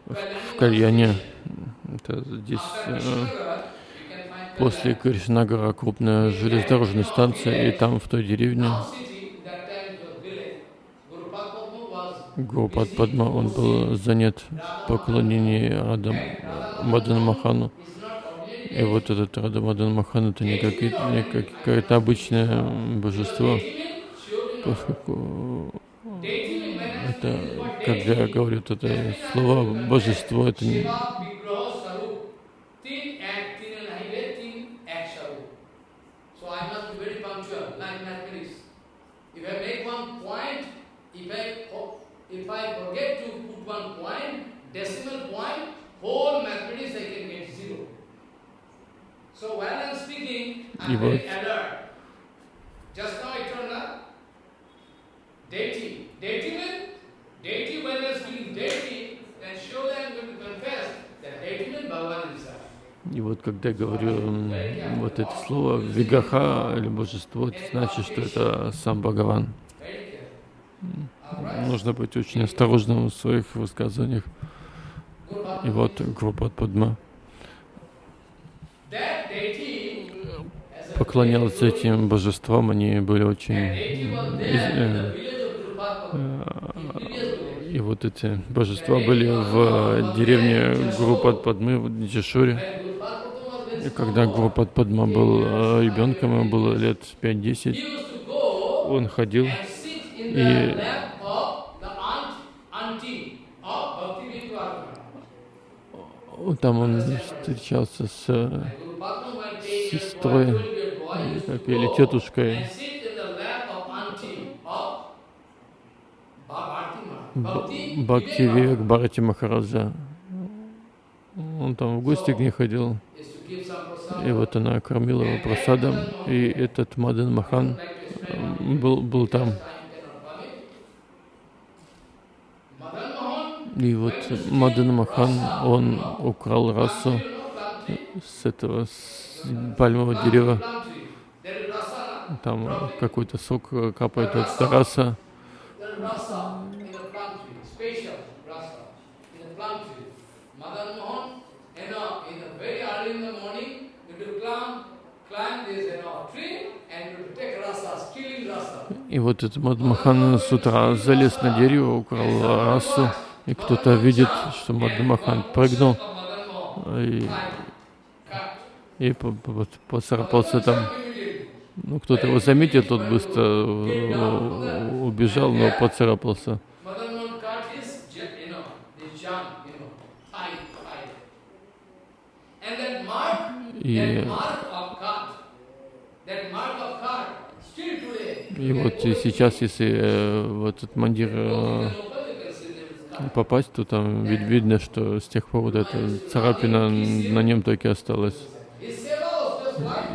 в Кальяне, это здесь э, после Кришнагара крупная железнодорожная станция, и там в той деревне. Гурупад Падма, он был занят в поклонении Мадан Махану. И вот этот Рада Мадан Махан это не, какие- не какое-то обычное божество, поскольку это, когда вот это слово божество, это не, И вот- И вот когда я говорю вот это слово Вигаха или божество, это значит, что это сам Бхагаван. Нужно быть очень осторожным в своих высказываниях. И вот Группа Падма поклонялась этим божествам, они были очень... И вот эти божества были в деревне Гурупад Падмы в Джишуре. И когда Гурупад Падма был э, ребенком, ему было лет 5-10, He used to go он ходил И-. Там он встречался с э, Сестрой, 12-year boy, he used to как или тетушкой and sit in the lap of auntie of Bhakti Б- Bhakti Бхакти. Вивек Бхарати Махараджа. Он там в гости к ней ходил, и вот она кормила его просадом, и этот Мадан Махан м, был, был там. И вот Мадан Махан, он украл расу с этого с пальмового дерева. Там какой-то сок э, капает от раса. И вот этот Мадан Махан с утра залез на дерево, украл расу. И кто-то видит, что Мадан Махан прыгнул и, и поцарапался там. Ну, кто-то его заметил, тот быстро э, убежал, но поцарапался. И, и вот и сейчас, если э, в этот мандир э, попасть, то там вид- видно, что с тех пор вот эта царапина на нем и осталась.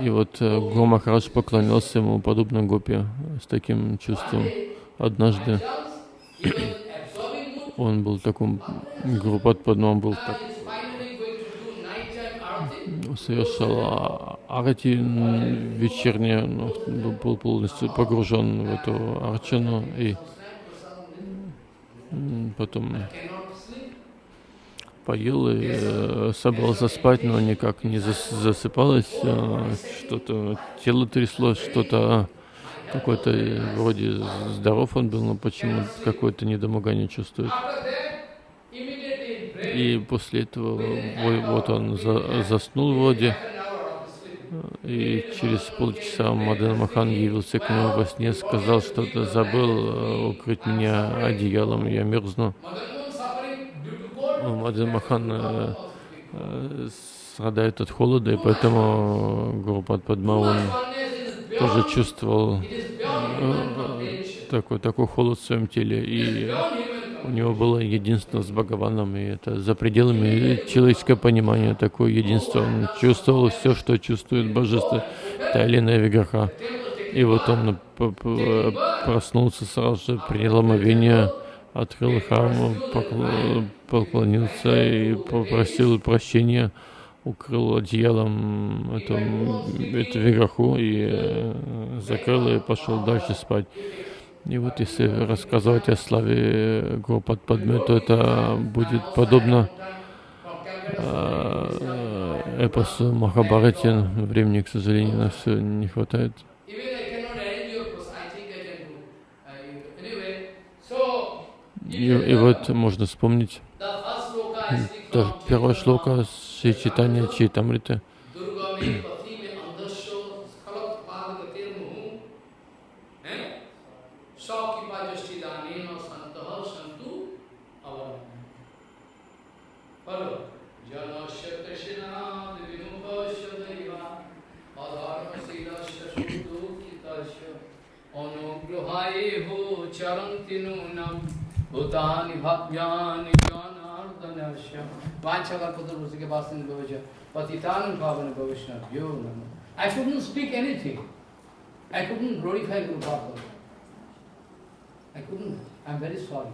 И вот э, Гуру Махарадж поклонялся ему подобно гопе с таким чувством. Однажды он был в таком Гурупад Падма, он был так, совершал арати вечернее, ну, был- полностью погружен в эту арчану и потом. Поел и э, собрался спать, но никак не зас- засыпалось, э, что-то тело тряслось, что-то какой-то э, вроде здоров он был, но почему какое-то недомогание чувствует. И после этого во- вот он за- заснул вроде, и через полчаса Мадан Махан явился к нему во сне, сказал, что ты забыл э, укрыть меня одеялом, я мерзну. Ну, Мадан Махан э, э, страдает от холода, и поэтому Гурупад Падма, он тоже чувствовал э, такой, такой холод в своем теле. И у него было единство с Бхагаваном, и это за пределами человеческого понимания, такое единство. Он чувствовал все, что чувствует божество, та или иная виграха. И вот он проснулся сразу же, принял омовение, открыл храм, поклонился и попросил прощения, укрыл одеялом эту, эту виграху и э, закрыл и пошел дальше спать. И вот если рассказывать о славе Гопад Падме, то это будет подобно э, эпосу Махабарати. Времени, к сожалению, на все не хватает. И, и вот можно вспомнить the first sloka I speak та from первая шлока Шри Читания Чайтамриты. Durga me pati me andasya skalat padagatir muhu. Eh? Sakipa jasti danena santaha santu avam. Follow. Janasya krishna vimukhasya daiva adharma silasya sudhu kitasya अनुग्रहाय हो चरन्ति नूनम भूतानि भव्यानि I couldn't speak anything. I couldn't glorify Guru Prabhupada. I couldn't. I'm very sorry.